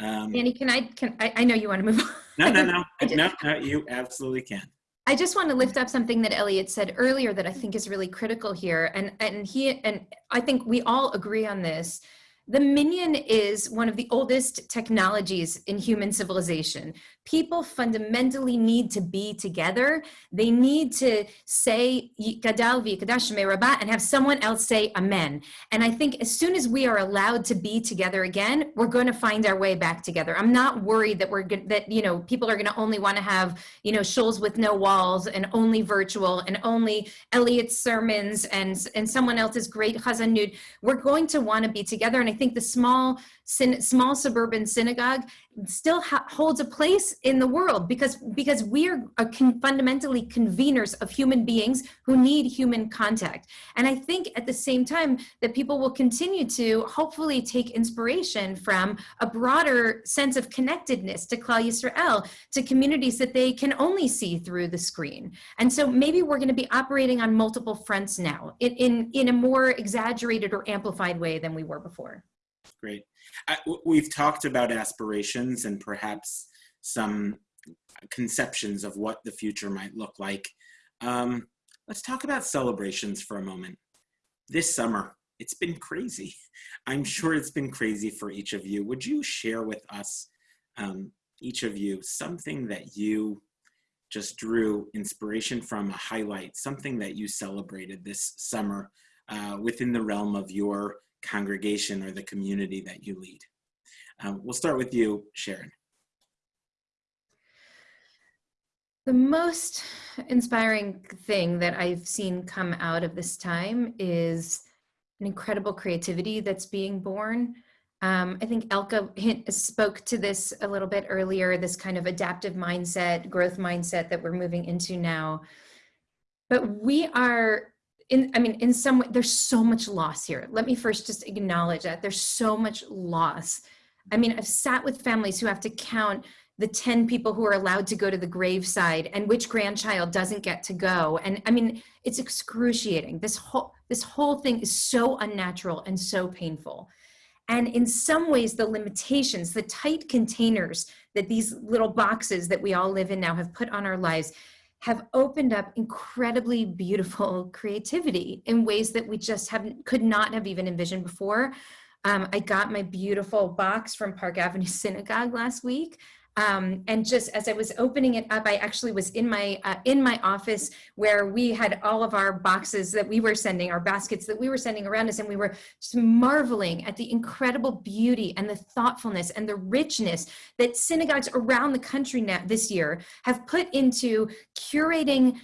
Um, Annie, can I, can, I, I know you want to move on. no, no, no, just- no, no. You absolutely can. I just want to lift up something that Elliot said earlier that I think is really critical here. And, and he, and I think we all agree on this. The Minyan is one of the oldest technologies in human civilization. People fundamentally need to be together. They need to say "Gadal v'yikdash shemei and have someone else say Amen. And I think as soon as we are allowed to be together again, we're going to find our way back together. I'm not worried that we're good, that you know people are going to only want to have you know shuls with no walls and only virtual and only Elliot's sermons and and someone else's great chazzanut. We're going to want to be together, and I think the small small suburban synagogue still holds a place in the world because because we are a con- fundamentally conveners of human beings who need human contact and i think at the same time that people will continue to hopefully take inspiration from a broader sense of connectedness to Klal Yisrael, to communities that they can only see through the screen. And so maybe we're going to be operating on multiple fronts now in, in, in a more exaggerated or amplified way than we were before. Great. W- we've talked about aspirations and perhaps some conceptions of what the future might look like. Um, let's talk about celebrations for a moment. This summer, it's been crazy. I'm sure it's been crazy for each of you. Would you share with us, um, each of you, something that you just drew inspiration from, a highlight, something that you celebrated this summer uh, within the realm of your congregation or the community that you lead? Um, we'll start with you, Sharon. The most inspiring thing that I've seen come out of this time is an incredible creativity that's being born. Um, I think Elka hint, spoke to this a little bit earlier, this kind of adaptive mindset, growth mindset that we're moving into now. But we are in, I mean, in some way, there's so much loss here. Let me first just acknowledge that there's so much loss. I mean, I've sat with families who have to count the 10 people who are allowed to go to the graveside and which grandchild doesn't get to go and i mean it's excruciating this whole this whole thing is so unnatural and so painful and in some ways the limitations the tight containers that these little boxes that we all live in now have put on our lives have opened up incredibly beautiful creativity in ways that we just haven't could not have even envisioned before. Um, i got my beautiful box from park avenue synagogue last week um, and just as I was opening it up, I actually was in my uh, in my office where we had all of our boxes that we were sending, our baskets that we were sending around us, and we were just marveling at the incredible beauty and the thoughtfulness and the richness that synagogues around the country now this year have put into curating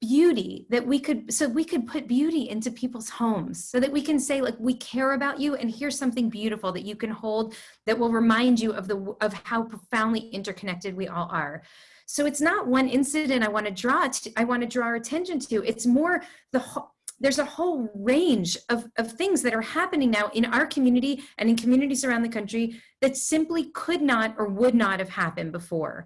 beauty that we could so we could put beauty into people's homes so that we can say like we care about you and here's something beautiful that you can hold that will remind you of the of how profoundly interconnected we all are. So it's not one incident i want to draw i want to draw our attention to. It's more the whole there's a whole range of, of things that are happening now in our community and in communities around the country that simply could not or would not have happened before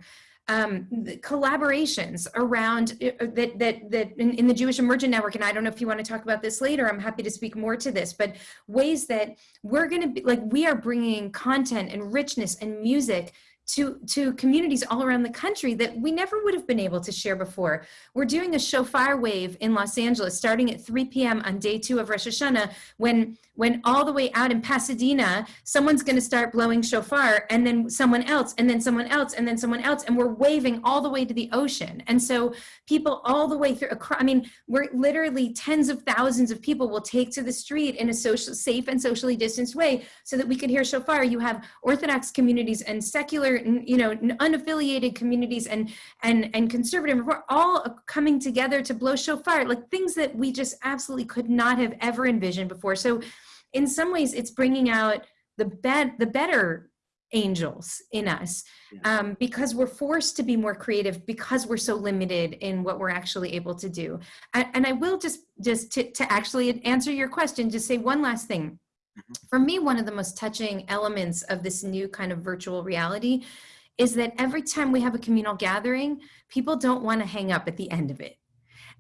um, collaborations around uh, that that that in, in, the Jewish Emergent Network, and I don't know if you want to talk about this later. I'm happy to speak more to this, but ways that we're going to be like we are bringing content and richness and music to, to communities all around the country that we never would have been able to share before. We're doing a shofar wave in Los Angeles starting at 3 p.m. on day two of Rosh Hashanah when, when all the way out in Pasadena, someone's going to start blowing shofar and then someone else and then someone else and then someone else and we're waving all the way to the ocean. And so people all the way through, I mean, we're literally tens of thousands of people will take to the street in a social, safe and socially distanced way so that we can hear shofar. You have Orthodox communities and secular you know unaffiliated communities and and and conservative we're all coming together to blow shofar like things that we just absolutely could not have ever envisioned before. So in some ways it's bringing out the bed the better angels in us um, because we're forced to be more creative because we're so limited in what we're actually able to do. And, and i will just just to, to actually answer your question just say one last thing Mm-hmm. for me, one of the most touching elements of this new kind of virtual reality is that every time we have a communal gathering, people don't want to hang up at the end of it.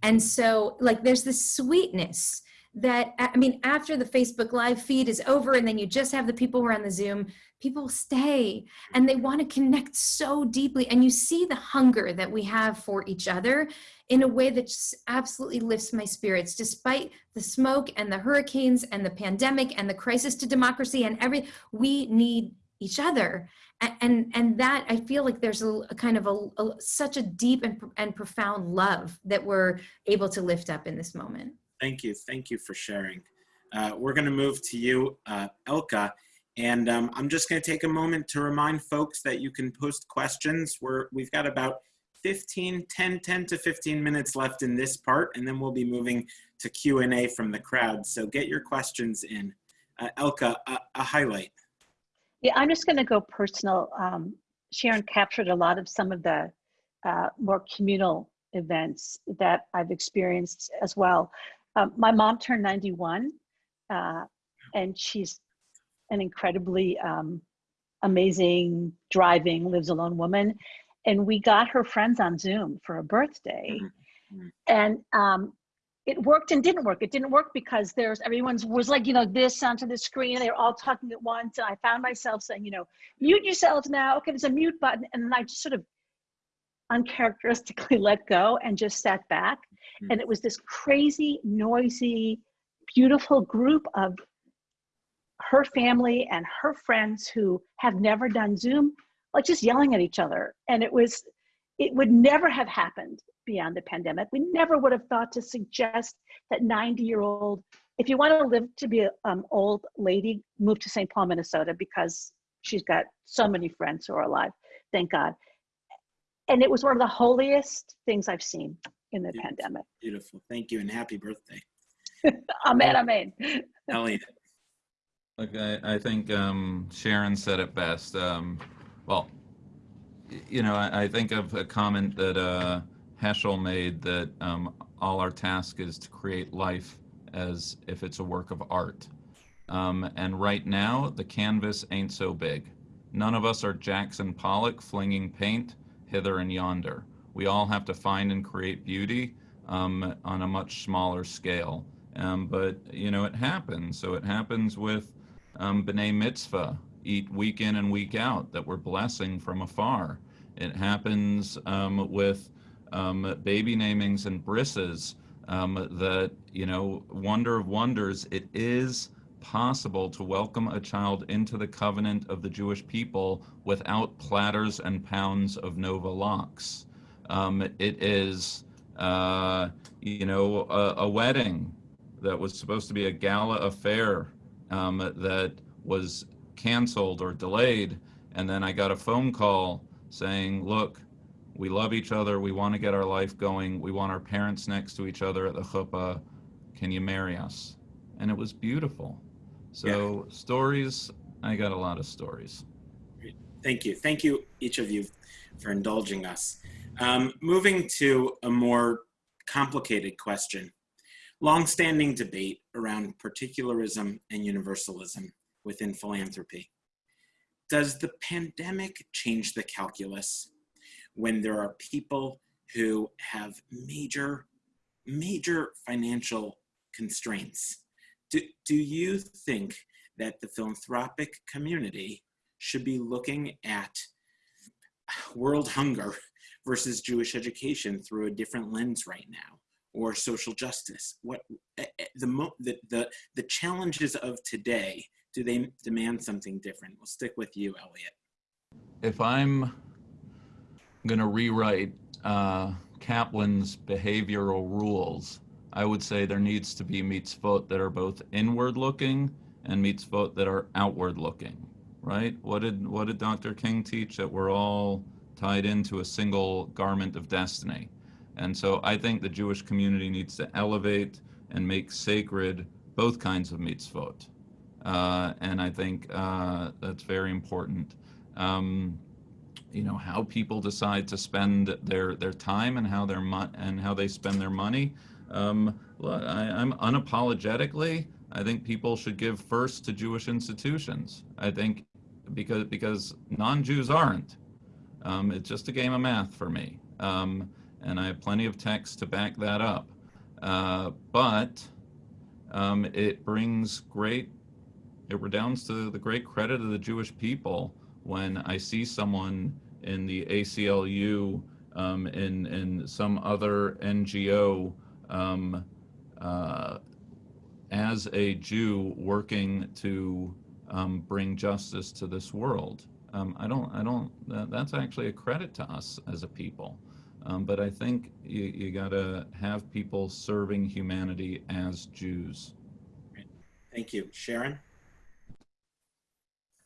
And so, like, there's this sweetness that I mean, after the Facebook Live feed is over, and then you just have the people who are on the Zoom, people stay and they want to connect so deeply. And you see the hunger that we have for each other in a way that just absolutely lifts my spirits, despite the smoke and the hurricanes and the pandemic and the crisis to democracy and every. We need each other and and, and that i feel like there's a, a kind of a, a such a deep and, and profound love that we're able to lift up in this moment Thank you. Thank you for sharing. Uh, we're going to move to you, uh, Elka. And um, I'm just going to take a moment to remind folks that you can post questions. We're, we've got about 15, 10, 10 to 15 minutes left in this part, and then we'll be moving to Q&A from the crowd. So get your questions in. Uh, Elka, a, a highlight. Yeah, I'm just going to go personal. Um, Sharon captured a lot of some of the uh, more communal events that I've experienced as well. Um, my mom turned 91, uh, and she's an incredibly um, amazing, driving, lives alone woman. And we got her friends on Zoom for a birthday. Mhm. And um, it worked and didn't work. It didn't work because there's everyone's was like, you know, this onto the screen, and they were all talking at once. And I found myself saying, you know, mute yourselves now. Okay, there's a mute button. And then I just sort of uncharacteristically let go and just sat back. Mhm. And it was this crazy, noisy, beautiful group of her family and her friends who have never done Zoom, like just yelling at each other. And it was, it would never have happened beyond the pandemic. We never would have thought to suggest that 90 year old, if you want to live to be an um, old lady, move to St. Paul, Minnesota, because she's got so many friends who are alive, thank God. And it was one of the holiest things I've seen in the Yeah. pandemic. Beautiful. Thank you and happy birthday. Amen, amen. Elliot. Look, I, I think um, Sharon said it best. Um, well, you know, I, I think of a comment that uh, Heschel made that um, all our task is to create life as if it's a work of art. Um, and right now, the canvas ain't so big. None of us are Jackson Pollock flinging paint hither and yonder. We all have to find and create beauty um, on a much smaller scale. Um, but you know, it happens. So it happens with um, B'nai Mitzvah, eat week in and week out, that we're blessing from afar. It happens um, with um, baby namings and brisses um, that, you know, wonder of wonders, it is possible to welcome a child into the covenant of the Jewish people without platters and pounds of Nova Lox. Um, it is, uh, you know, a, a wedding that was supposed to be a gala affair um, that was canceled or delayed. And then I got a phone call saying, look, we love each other. We want to get our life going. We want our parents next to each other at the chuppah. Can you marry us? And it was beautiful. So stories, I got a lot of stories. Great. Thank you. Thank you, each of you, for indulging us. Um, moving to a more complicated question. Longstanding debate around particularism and universalism within philanthropy. Does the pandemic change the calculus when there are people who have major, major financial constraints? Do, do you think that the philanthropic community should be looking at world hunger versus Jewish education through a different lens right now, or social justice? What eh, eh, the the the, the challenges of today? Do they demand something different? We'll stick with you, Elliot. If I'm going to rewrite uh, Kaplan's behavioral rules, I would say there needs to be mitzvot that are both inward looking and mitzvot that are outward looking, right? What did, what did Dr. King teach? That we're all tied into a single garment of destiny. And so I think the Jewish community needs to elevate and make sacred both kinds of mitzvot. Uh, and I think uh, that's very important. Um, you know how people decide to spend their their time and how their and how they spend their money. Um, I, I'm unapologetically. I think people should give first to Jewish institutions. I think because because non-Jews aren't. Um, it's just a game of math for me, um, and I have plenty of text to back that up. Uh, but um, it brings great, it redounds to the great credit of the Jewish people when I see someone in the ACLU, um, in, in some other NGO, um, uh, as a Jew working to um, bring justice to this world. Um, I don't, I don't, that, that's actually a credit to us as a people. Um, but I think you, you gotta have people serving humanity as Jews. Thank you. Sharon?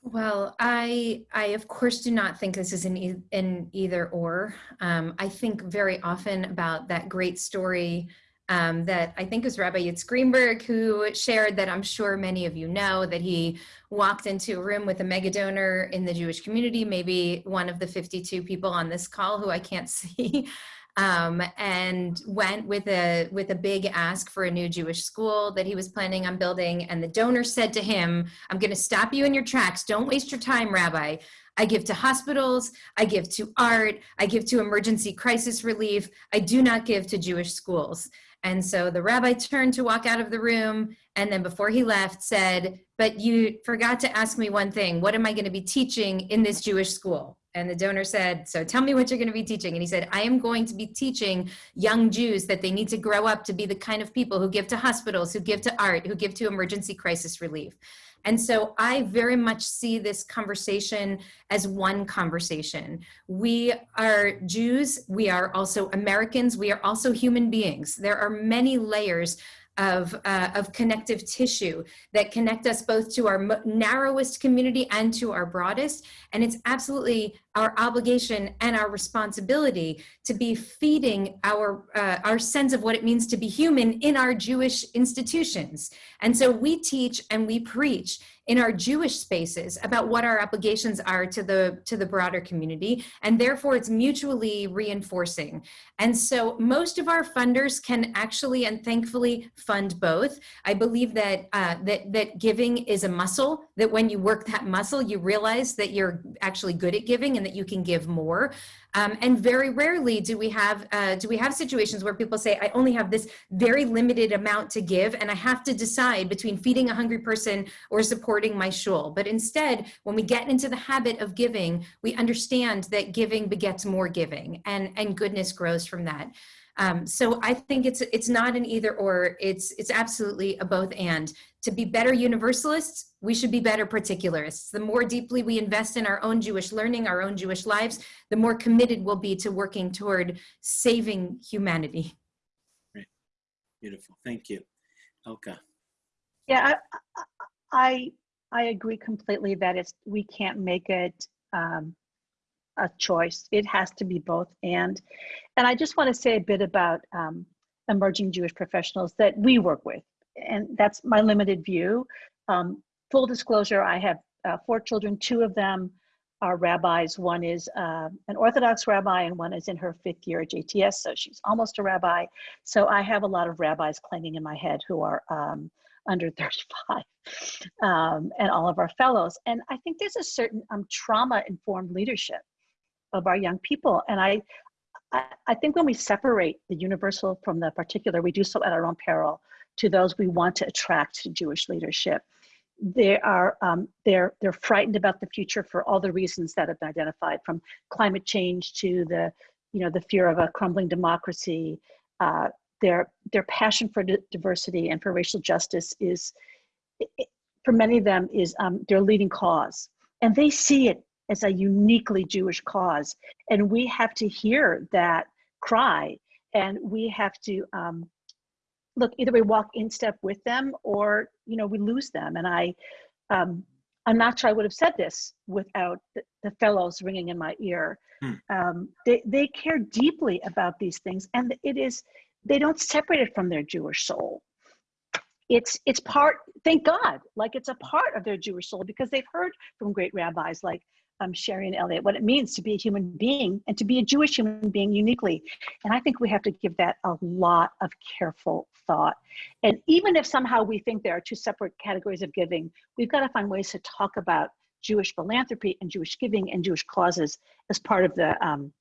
Well, I, I of course do not think this is an, e- an either or. Um, I think very often about that great story um, that I think was Rabbi Yitz Greenberg who shared that I'm sure many of you know that he walked into a room with a mega donor in the Jewish community, maybe one of the 52 people on this call who I can't see, um, and went with a with a big ask for a new Jewish school that he was planning on building. And the donor said to him, "I'm going to stop you in your tracks. Don't waste your time, Rabbi." I give to hospitals, I give to art, I give to emergency crisis relief. I do not give to Jewish schools. And so the rabbi turned to walk out of the room. And then before he left, said, But you forgot to ask me one thing. What am I going to be teaching in this Jewish school? And the donor said, So tell me what you're going to be teaching. And he said, I am going to be teaching young Jews that they need to grow up to be the kind of people who give to hospitals, who give to art, who give to emergency crisis relief. And so I very much see this conversation as one conversation. We are Jews, we are also Americans, we are also human beings. There are many layers of, uh, of connective tissue that connect us both to our narrowest community and to our broadest. And it's absolutely our obligation and our responsibility to be feeding our, uh, our sense of what it means to be human in our Jewish institutions. And so we teach and we preach in our Jewish spaces about what our obligations are to the to the broader community and therefore it's mutually reinforcing. And so most of our funders can actually and thankfully fund both. I believe that uh, that that giving is a muscle that when you work that muscle you realize that you're actually good at giving and that you can give more. Um, and very rarely do we have uh, do we have situations where people say, I only have this very limited amount to give, and I have to decide between feeding a hungry person or supporting my shul. But instead, when we get into the habit of giving, we understand that giving begets more giving, and and goodness grows from that. Um, so I think it's it's not an either or. It's it's absolutely a both and. To be better universalists, we should be better particularists. The more deeply we invest in our own Jewish learning, our own Jewish lives, the more committed we'll be to working toward saving humanity. Great. Beautiful. Thank you. Elka. Yeah, I, I, I agree completely that it's, we can't make it um, a choice. It has to be both and. And I just want to say a bit about um, emerging Jewish professionals that we work with. And that's my limited view. Um, full disclosure, I have uh, four children. Two of them are rabbis. One is uh, an Orthodox rabbi, and one is in her fifth year at JTS, so she's almost a rabbi. So I have a lot of rabbis claiming in my head who are um, under 35, um, and all of our fellows. And I think there's a certain um, trauma-informed leadership of our young people. And I, I, I think when we separate the universal from the particular, we do so at our own peril to those we want to attract to Jewish leadership they are um, they're they're frightened about the future for all the reasons that have been identified from climate change to the you know the fear of a crumbling democracy. Uh, their their passion for diversity and for racial justice is for many of them is um, their leading cause. And they see it as a uniquely jewish cause. And we have to hear that cry. And we have to um, look either we walk in step with them or you know we lose them. And i um, i'm not sure i would have said this without the, the fellows ringing in my ear. Hmm. um, they, they care deeply about these things and it is they don't separate it from their jewish soul. It's it's part thank god like it's a part of their jewish soul because they've heard from great rabbis like um, Sherry and Elliot, what it means to be a human being and to be a Jewish human being uniquely. And I think we have to give that a lot of careful thought. And even if somehow we think there are two separate categories of giving, we've got to find ways to talk about Jewish philanthropy and Jewish giving and Jewish causes as part of the um,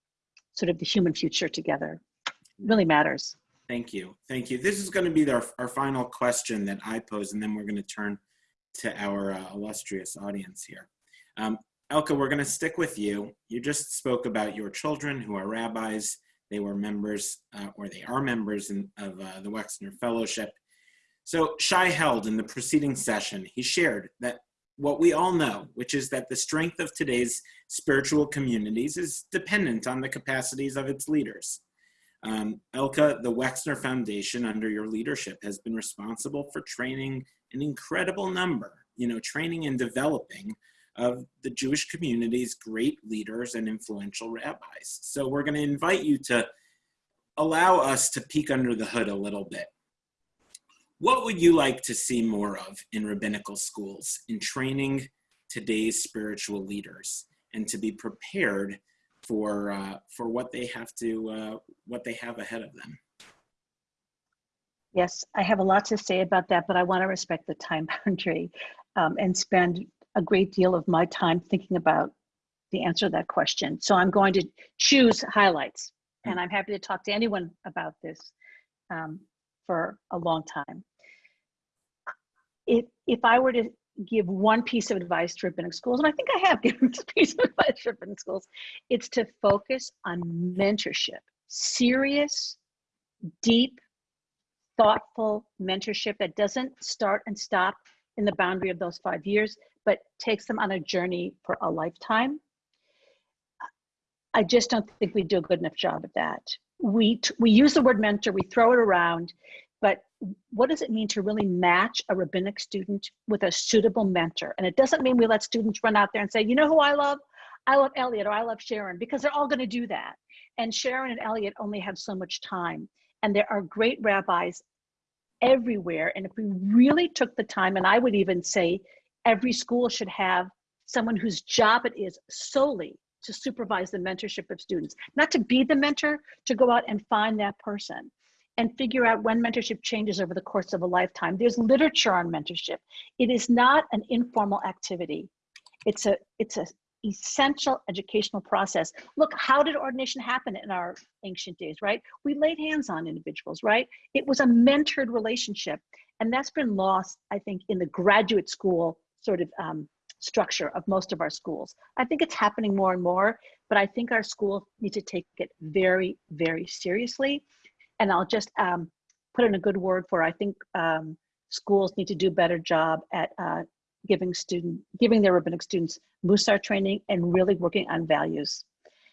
sort of the human future together. It really matters. Thank you. Thank you. This is going to be our, our final question that I pose, and then we're going to turn to our uh, illustrious audience here. Um, Elka, we're going to stick with you. You just spoke about your children who are rabbis. They were members, uh, or they are members in, of uh, the Wexner Fellowship. So Shai Held in the preceding session, he shared that what we all know, which is that the strength of today's spiritual communities is dependent on the capacities of its leaders. Um, Elka, the Wexner Foundation, under your leadership, has been responsible for training an incredible number, you know, training and developing of the Jewish community's great leaders and influential rabbis. So we're going to invite you to allow us to peek under the hood a little bit. What would you like to see more of in rabbinical schools in training today's spiritual leaders and to be prepared for uh, for what they have to uh, what they have ahead of them? Yes, I have a lot to say about that, but I want to respect the time boundary um, and spend a great deal of my time thinking about the answer to that question. So I'm going to choose highlights, and I'm happy to talk to anyone about this um, for a long time. If, if I were to give one piece of advice to rabbinic schools, and I think I have given this piece of advice to rabbinic schools, it's to focus on mentorship, serious, deep, thoughtful mentorship that doesn't start and stop in the boundary of those five years, but takes them on a journey for a lifetime. I just don't think we do a good enough job of that. We, we use the word mentor, we throw it around, but what does it mean to really match a rabbinic student with a suitable mentor? And it doesn't mean we let students run out there and say, you know who I love? I love Elliot or I love Sharon, because they're all gonna do that. And Sharon and Elliot only have so much time. And there are great rabbis everywhere. And if we really took the time, and I would even say every school should have someone whose job it is solely to supervise the mentorship of students, not to be the mentor, to go out and find that person and figure out when mentorship changes over the course of a lifetime. There's literature on mentorship. It is not an informal activity. It's a, it's a essential educational process. Look, how did ordination happen in our ancient days, right? We laid hands on individuals, right? It was a mentored relationship. And that's been lost, I think, in the graduate school sort of um, structure of most of our schools. I think it's happening more and more, but I think our schools need to take it very, very seriously. And I'll just um, put in a good word for, I think um, schools need to do a better job at uh, giving student, giving their rabbinic students Musar training and really working on values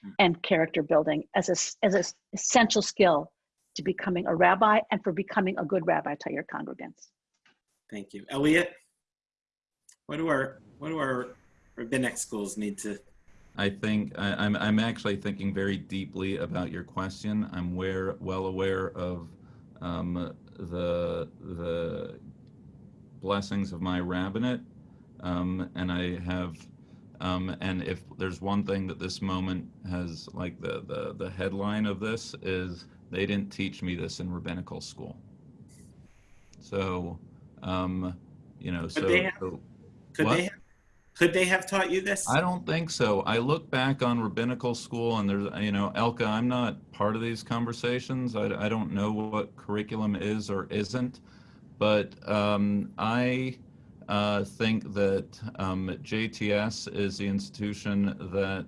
Hmm. and character building as a, as an essential skill to becoming a rabbi and for becoming a good rabbi to your congregants. Thank you. Elliot, what do our, what do our rabbinic schools need to, I think I, I'm I'm actually thinking very deeply about your question. I'm aware, well aware of um, the the blessings of my rabbinate, um, and I have. Um, and if there's one thing that this moment has, like the, the the headline of this is, they didn't teach me this in rabbinical school. So, um, you know, so, have- so could What? they, have- could they have taught you this? I don't think so. I look back on rabbinical school and there's, you know, Elka, I'm not part of these conversations. I, I don't know what curriculum is or isn't. But um, I uh, think that um, JTS is the institution that,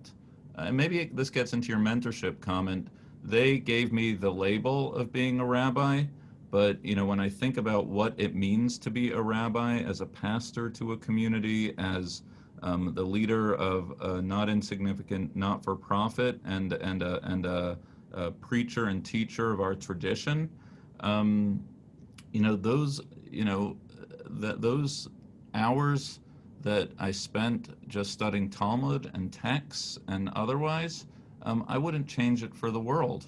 and maybe this gets into your mentorship comment, they gave me the label of being a rabbi. But you know, when I think about what it means to be a rabbi, as a pastor to a community, as um, the leader of a not insignificant not-for-profit and and a, and a, a preacher and teacher of our tradition. Um, you know those you know th- those hours that I spent just studying Talmud and texts and otherwise, um, I wouldn't change it for the world.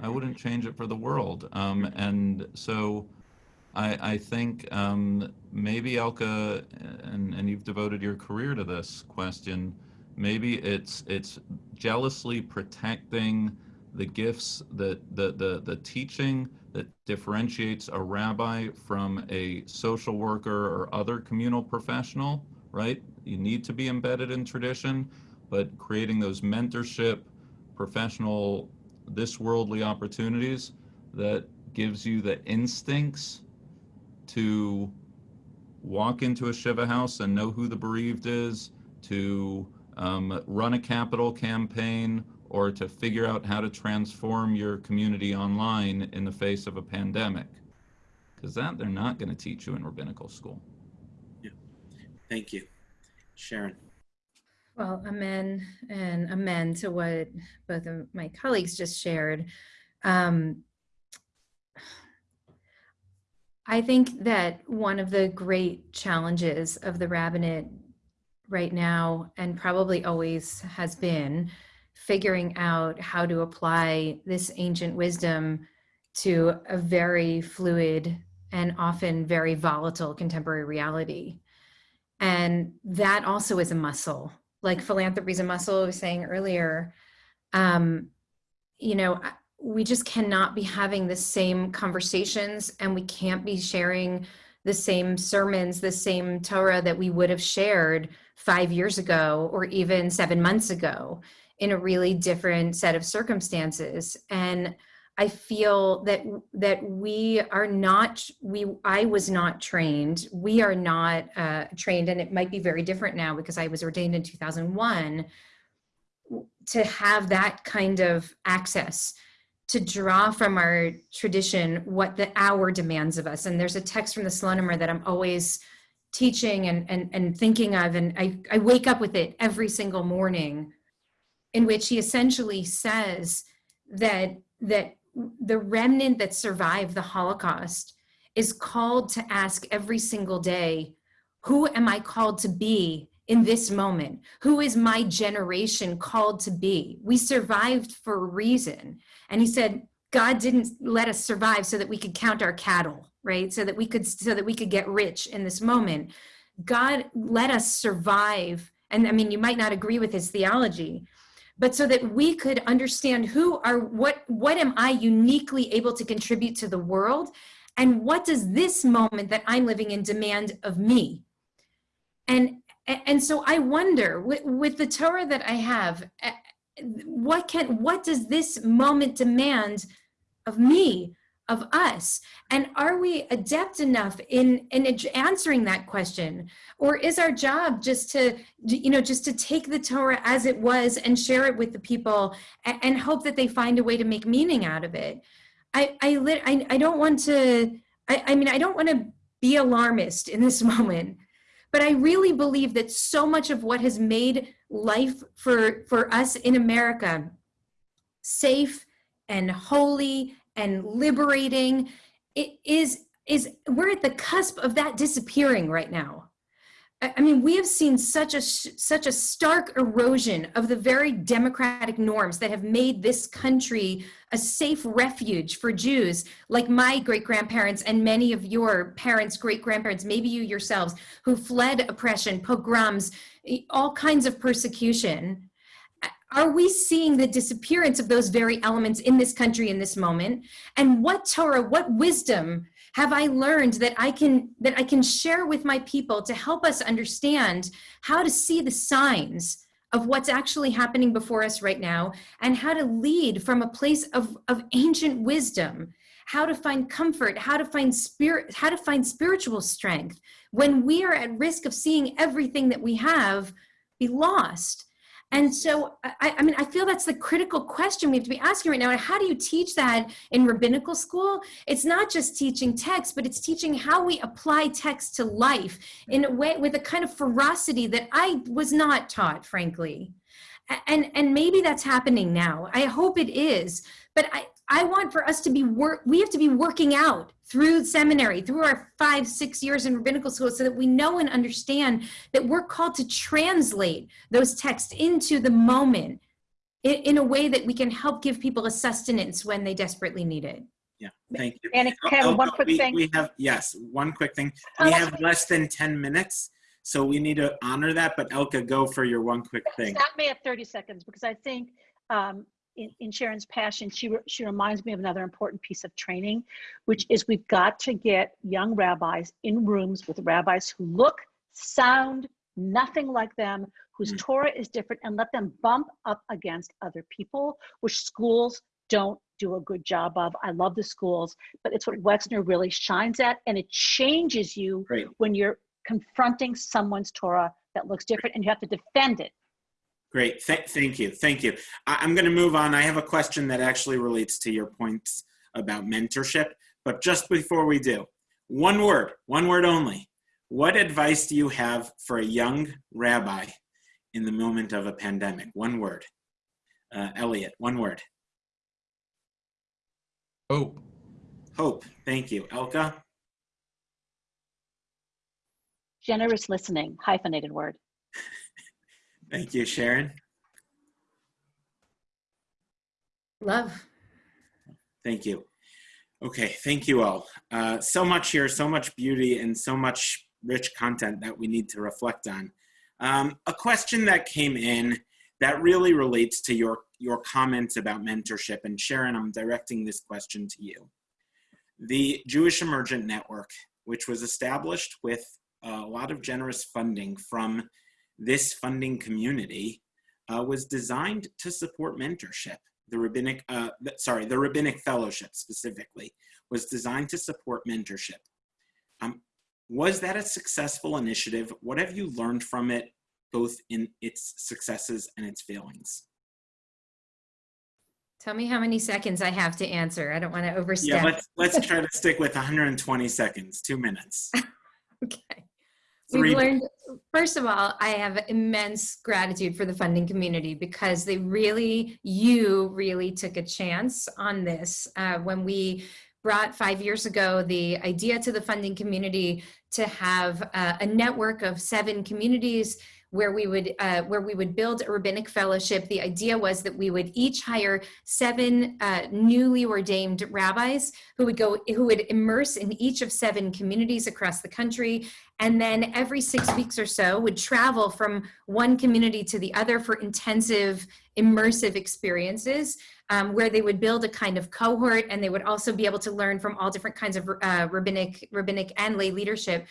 I wouldn't change it for the world. Um, and so I, I think um, maybe Elka, and, and you've devoted your career to this question, maybe it's it's jealously protecting the gifts that the, the, the teaching that differentiates a rabbi from a social worker or other communal professional, right? You need to be embedded in tradition, but creating those mentorship, professional, this worldly opportunities that gives you the instincts to walk into a Shiva house and know who the bereaved is, to um, run a capital campaign, or to figure out how to transform your community online in the face of a pandemic. Because that they're not going to teach you in rabbinical school. Yeah. Thank you. Sharon. Well, amen and amen to what both of my colleagues just shared. Um, I think that one of the great challenges of the rabbinate right now, and probably always has been, figuring out how to apply this ancient wisdom to a very fluid and often very volatile contemporary reality. And that also is a muscle, like philanthropy is a muscle was saying earlier. Um, you know, we just cannot be having the same conversations and we can't be sharing the same sermons, the same Torah that we would have shared five years ago or even seven months ago in a really different set of circumstances. And I feel that that we are not we I was not trained. We are not uh, trained, and it might be very different now because I was ordained in 2001 to have that kind of access to draw from our tradition what the hour demands of us. And there's a text from the Slonimer that I'm always teaching and, and, and thinking of, and I, I wake up with it every single morning, in which he essentially says that, that the remnant that survived the Holocaust is called to ask every single day, who am I called to be in this moment? Who is my generation called to be? We survived for a reason. And he said, God didn't let us survive so that we could count our cattle, right? So that we could so that we could get rich in this moment. God let us survive. And I mean, you might not agree with his theology, but so that we could understand who are what what am I uniquely able to contribute to the world and what does this moment that I'm living in demand of me? And and so I wonder with, with the Torah that I have, eh, what can what does this moment demand of me of us? And are we adept enough in in answering that question? Or is our job just to you know just to take the torah as it was and share it with the people and, and hope that they find a way to make meaning out of it? I i i, I don't want to I, I mean i don't want to be alarmist in this moment but i really believe that so much of what has made life for for us in america safe and holy and liberating. It is is we're at the cusp of that disappearing right now. I mean, we have seen such a such a stark erosion of the very democratic norms that have made this country a safe refuge for Jews, like my great grandparents and many of your parents' great grandparents, maybe you yourselves, who fled oppression, pogroms, all kinds of persecution are we seeing the disappearance of those very elements in this country in this moment? And what Torah, what wisdom have I learned that I can that I can share with my people to help us understand how to see the signs of what's actually happening before us right now and how to lead from a place of, of ancient wisdom how to find comfort how to find spirit how to find spiritual strength when we are at risk of seeing everything that we have be lost and so, I, I, mean, I feel that's the critical question we have to be asking right now. And how do you teach that in rabbinical school? It's not just teaching text, but it's teaching how we apply text to life in a way with a kind of ferocity that I was not taught, frankly. And, and maybe that's happening now. I hope it is. But I, I want for us to be work, we have to be working out through seminary, through our five, six years in rabbinical school, so that we know and understand that we're called to translate those texts into the moment in, in a way that we can help give people a sustenance when they desperately need it. Yeah, thank you. And Kevin, Oh, one oh, quick we- thing. We have, yes, one quick thing. Oh, We have less than 10 minutes, so we need to honor that, but Elka, go for your one quick thing. Stop me at 30 seconds because I think um, in, in Sharon's passion, she, re- she reminds me of another important piece of training, which is we've got to get young rabbis in rooms with rabbis who look, sound, nothing like them, whose Mm. Torah is different, and let them bump up against other people, which schools don't do a good job of. I love the schools, but it's what Wexner really shines at, and it changes you Great. when you're confronting someone's Torah that looks different and you have to defend it. Great. Th- thank you. Thank you. I- I'm going to move on. I have a question that actually relates to your points about mentorship. But just before we do, one word, one word only. What advice do you have for a young rabbi in the moment of a pandemic? One word. Uh, Elliot, one word. Hope. Hope. Thank you. Elka? Generous listening, hyphenated word. Thank you. Sharon? Love. Thank you. Okay, thank you all. Uh, so much here, so much beauty, and so much rich content that we need to reflect on. Um, a question that came in that really relates to your, your comments about mentorship, and Sharon, I'm directing this question to you. The Jewish Emergent Network, which was established with a lot of generous funding from this funding community, uh, was designed to support mentorship the rabbinic uh, th- sorry the rabbinic fellowship specifically was designed to support mentorship um, was that a successful initiative what have you learned from it both in its successes and its failings Tell me how many seconds I have to answer. I don't want to overstep. yeah let's let's try to stick with 120 seconds two minutes Okay. We've learned, first of all, I have immense gratitude for the funding community because they really, you really took a chance on this. Uh, when we brought five years ago the idea to the funding community to have uh, a network of seven communities where we would uh, where we would build a rabbinic fellowship. The idea was that we would each hire seven uh, newly ordained rabbis who would go who would immerse in each of seven communities across the country and then every six weeks or so would travel from one community to the other for intensive immersive experiences um, where they would build a kind of cohort and they would also be able to learn from all different kinds of uh, rabbinic rabbinic and lay leadership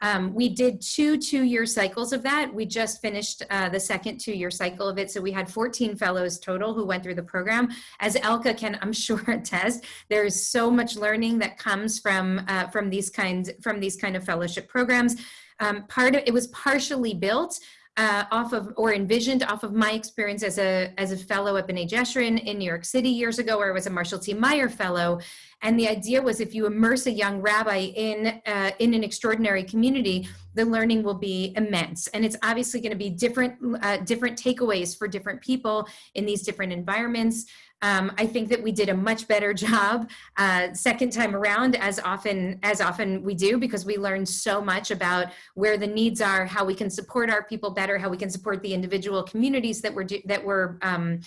um, we did two two-year cycles of that. We just finished uh, the second two-year cycle of it. So we had 14 fellows total who went through the program. As Elka can, I'm sure, attest, there is so much learning that comes from uh, from these kinds from these kind of fellowship programs. Um, part of it was partially built uh, off of or envisioned off of my experience as a as a fellow at B'nai Jeshurun in New York City years ago, where I was a Marshall T. Meyer fellow. And the idea was if you immerse a young rabbi in uh, in an extraordinary community, the learning will be immense. And it's obviously going to be different uh, different takeaways for different people in these different environments. Um, I think that we did a much better job uh, second time around, as often as often we do, because we learned so much about where the needs are, how we can support our people better, how we can support the individual communities that were that were um,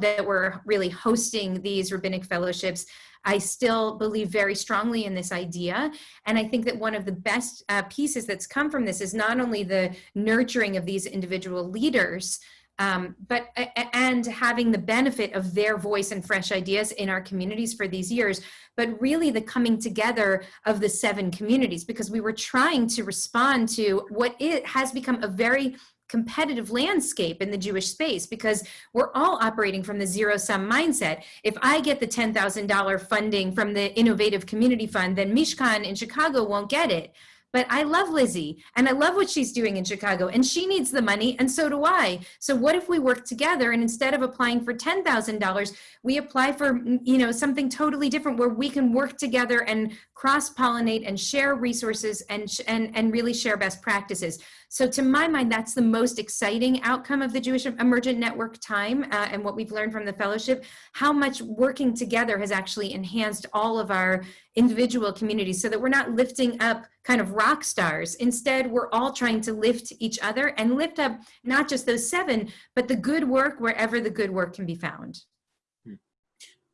that were really hosting these rabbinic fellowships. I still believe very strongly in this idea. And I think that one of the best uh, pieces that's come from this is not only the nurturing of these individual leaders, um, but and having the benefit of their voice and fresh ideas in our communities for these years, but really the coming together of the seven communities because we were trying to respond to what it has become a very competitive landscape in the Jewish space because we're all operating from the zero sum mindset. If I get the $10,000 funding from the Innovative Community Fund, then Mishkan in Chicago won't get it. But I love Lizzie and I love what she's doing in Chicago and she needs the money and so do I. So what if we work together and instead of applying for $10,000, we apply for, you know, something totally different where we can work together and cross pollinate and share resources and, and, and really share best practices. So to my mind, that's the most exciting outcome of the Jewish Emergent Network time uh, and what we've learned from the fellowship, how much working together has actually enhanced all of our individual communities so that we're not lifting up kind of rock stars. Instead, we're all trying to lift each other and lift up not just those seven, but the good work wherever the good work can be found.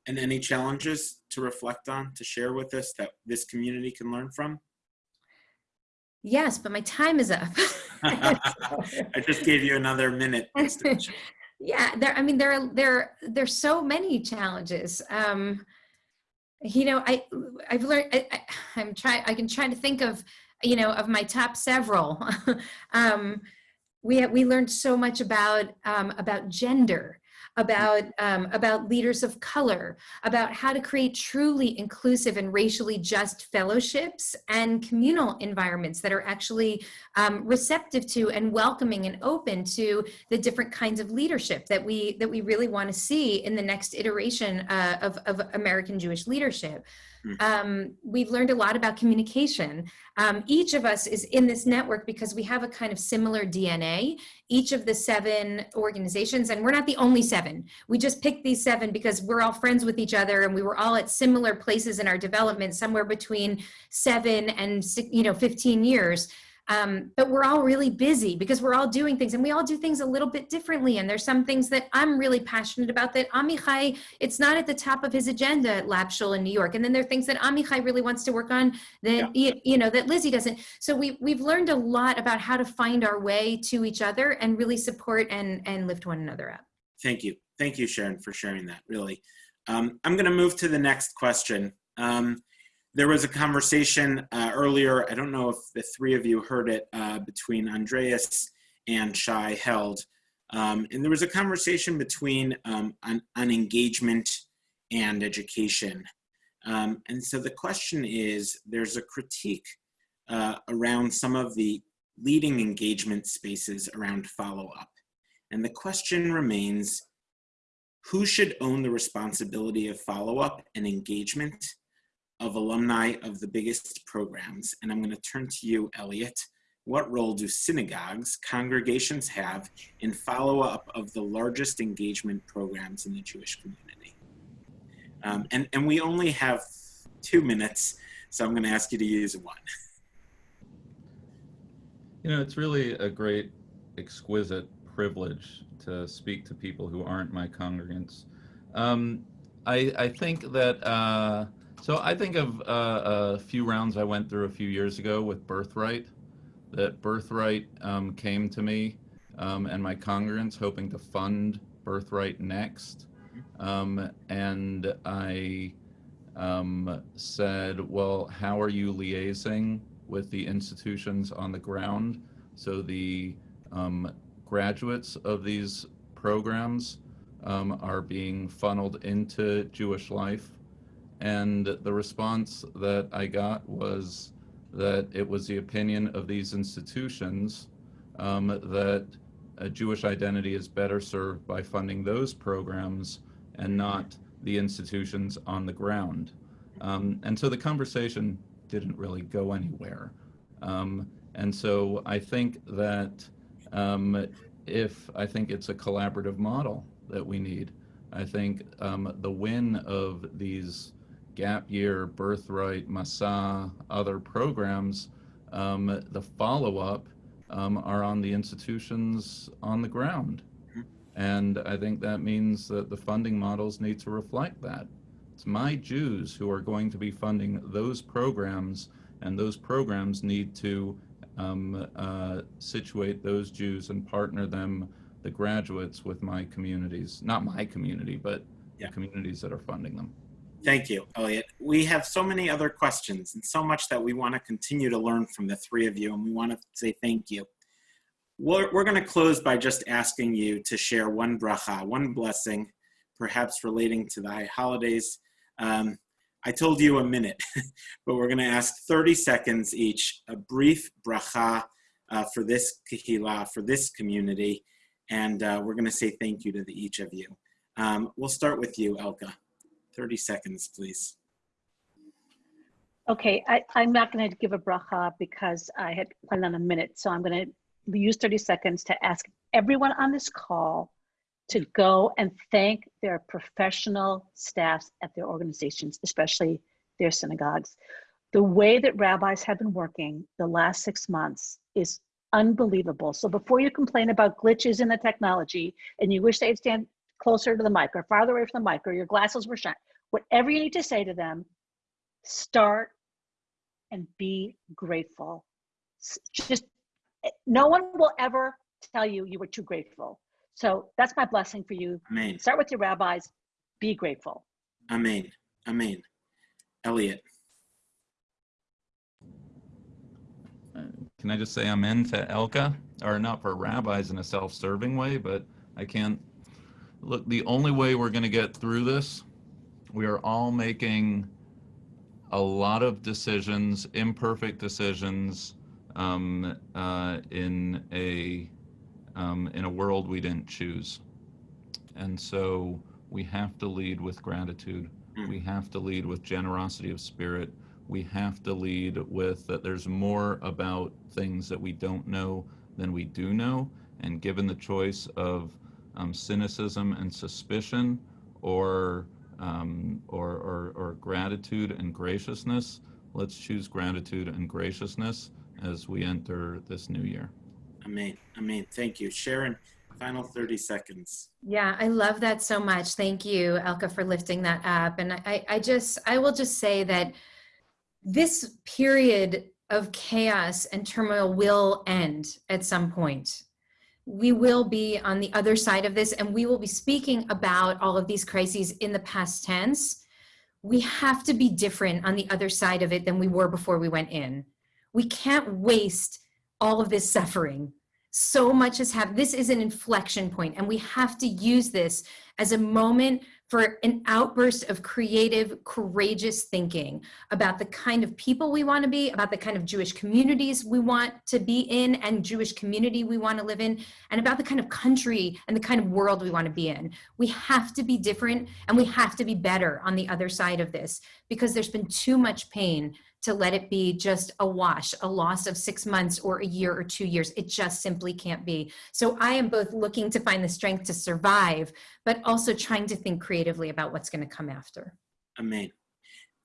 And any challenges to reflect on to share with us that this community can learn from Yes, but my time is up. i just gave you another minute yeah, there. I mean, there are there there's so many challenges. Um, you know, I I've learned. I, I, I'm trying. I can try to think of you know of my top several. um, we we learned so much about um, about gender, about um, about leaders of color, about how to create truly inclusive and racially just fellowships and communal environments that are actually um, receptive to and welcoming and open to the different kinds of leadership that we that we really want to see in the next iteration uh, of, of American Jewish leadership. Mhm. Um, we've learned a lot about communication. Um, each of us is in this network because we have a kind of similar DNA. Each of the seven organizations, and we're not the only seven. We just picked these seven because we're all friends with each other, and we were all at similar places in our development, somewhere between seven and you know 15 years. Um, but we're all really busy because we're all doing things and we all do things a little bit differently. And there's some things that I'm really passionate about that Amichai, it's not at the top of his agenda at Lab/Shul in New York. And then there are things that Amichai really wants to work on that, you, you know, that Lizzie doesn't. So we, we've learned a lot about how to find our way to each other and really support and, and lift one another up. Thank you. Thank you, Sharon, for sharing that, really. Um, I'm going to move to the next question. Um, there was a conversation uh, earlier, I don't know if the three of you heard it, uh, between Andreas and Shai Held. Um, and there was a conversation between um, engagement and education. Um, and so the question is, there's a critique uh, around some of the leading engagement spaces around follow-up. And the question remains, who should own the responsibility of follow-up and engagement of alumni of the biggest programs? And I'm gonna turn to you, Elliot. What role do synagogues, congregations have in follow-up of the largest engagement programs in the Jewish community? Um, and, and we only have two minutes, so I'm gonna ask you to use one. You know, it's really a great, exquisite privilege to speak to people who aren't my congregants. Um, I, I think that, uh, so I think of uh, a few rounds I went through a few years ago with Birthright, that Birthright um, came to me um, and my congregants hoping to fund Birthright next. Um, and I um, said, well, how are you liaising with the institutions on the ground? So the um, graduates of these programs um, are being funneled into Jewish life. And the response that I got was that it was the opinion of these institutions um, that a Jewish identity is better served by funding those programs and not the institutions on the ground. Um, and so the conversation didn't really go anywhere. Um, and so I think that um, if I think it's a collaborative model that we need, I think um, the win of these gap year, birthright, Masa, other programs, um, the follow up um, are on the institutions on the ground. And I think that means that the funding models need to reflect that. It's my Jews who are going to be funding those programs, and those programs need to um, uh, situate those Jews and partner them, the graduates, with my communities. Not my community, but Yeah. the communities that are funding them. Thank you, Elliot. We have so many other questions and so much that we want to continue to learn from the three of you, and we want to say thank you. We're, we're going to close by just asking you to share one bracha, one blessing, perhaps relating to the holidays. Um, I told you a minute, but we're going to ask 30 seconds each, a brief bracha uh, for this kahila, for this community, and uh, we're going to say thank you to the, each of you. Um, we'll start with you, Elka. 30 seconds, please. Okay, I, I'm not going to give a bracha because I had planned on a minute. So I'm going to use 30 seconds to ask everyone on this call to go and thank their professional staffs at their organizations, especially their synagogues. The way that rabbis have been working the last six months is unbelievable. So before you complain about glitches in the technology and you wish they'd stand closer to the mic or farther away from the mic or your glasses were shut, whatever you need to say to them, start and be grateful. Just eh, no one will ever tell you you were too grateful. So that's my blessing for you. Amen. Start with your rabbis. Be grateful. Amen. Amen. Elliot. can I just say amen to Elka? Or not for rabbis in a self-serving way, but I can't. Look, the only way we're going to get through this, we are all making a lot of decisions, imperfect decisions, um, uh, in a um, in a world we didn't choose. And so we have to lead with gratitude. Mm. We have to lead with generosity of spirit. We have to lead with that there's more about things that we don't know than we do know. And given the choice of um, cynicism and suspicion or, um, or, or, or gratitude and graciousness, let's choose gratitude and graciousness as we enter this new year. Amen. Amen. Thank you. Sharon, final 30 seconds. Yeah, I love that so much. Thank you, Elka, for lifting that up. And I, I just, I will just say that this period of chaos and turmoil will end at some point. We will be on the other side of this and we will be speaking about all of these crises in the past tense. We have to be different on the other side of it than we were before we went in. We can't waste all of this suffering. So much has happened. This is an inflection point, and we have to use this as a moment for an outburst of creative, courageous thinking about the kind of people we want to be, about the kind of Jewish communities we want to be in, and Jewish community we want to live in, and about the kind of country and the kind of world we want to be in. We have to be different, and we have to be better on the other side of this because there's been too much pain to let it be just a wash, a loss of six months or a year or two years. It just simply can't be. So I am both looking to find the strength to survive, but also trying to think creatively about what's going to come after. Amen.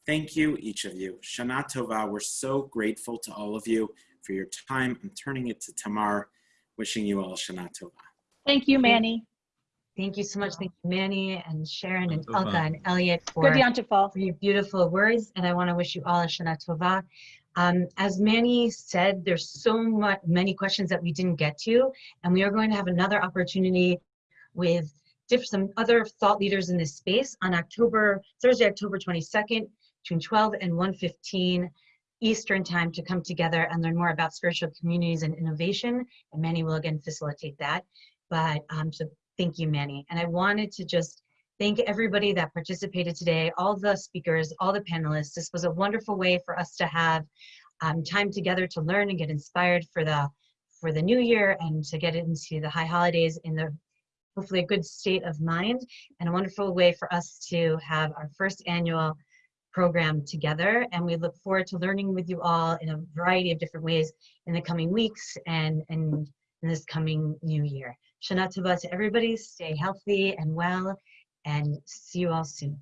Thank you, each of you. Shana Tova, we're so grateful to all of you for your time. I'm turning it to Tamar, wishing you all Shana Tova. Thank you, Manny. Thank you so much. Thank you, Manny and Sharon and Tova. Elka and Elliot Good for, Yontifal. for your beautiful words. And I want to wish you all a Shana Tova. Um, as Manny said, there's so much, many questions that we didn't get to, and we are going to have another opportunity with diff- some other thought leaders in this space on October, Thursday, October 22nd, between 12 and 1:15 Eastern time to come together and learn more about spiritual communities and innovation. And Manny will again facilitate that. But um, so thank you, Manny. And I wanted to just thank everybody that participated today, all the speakers, all the panelists. This was a wonderful way for us to have um, time together to learn and get inspired for the for the new year and to get into the high holidays in the hopefully a good state of mind and a wonderful way for us to have our first annual program together and we look forward to learning with you all in a variety of different ways in the coming weeks and, and in this coming new year. Shana Tova to everybody, stay healthy and well, and see you all soon.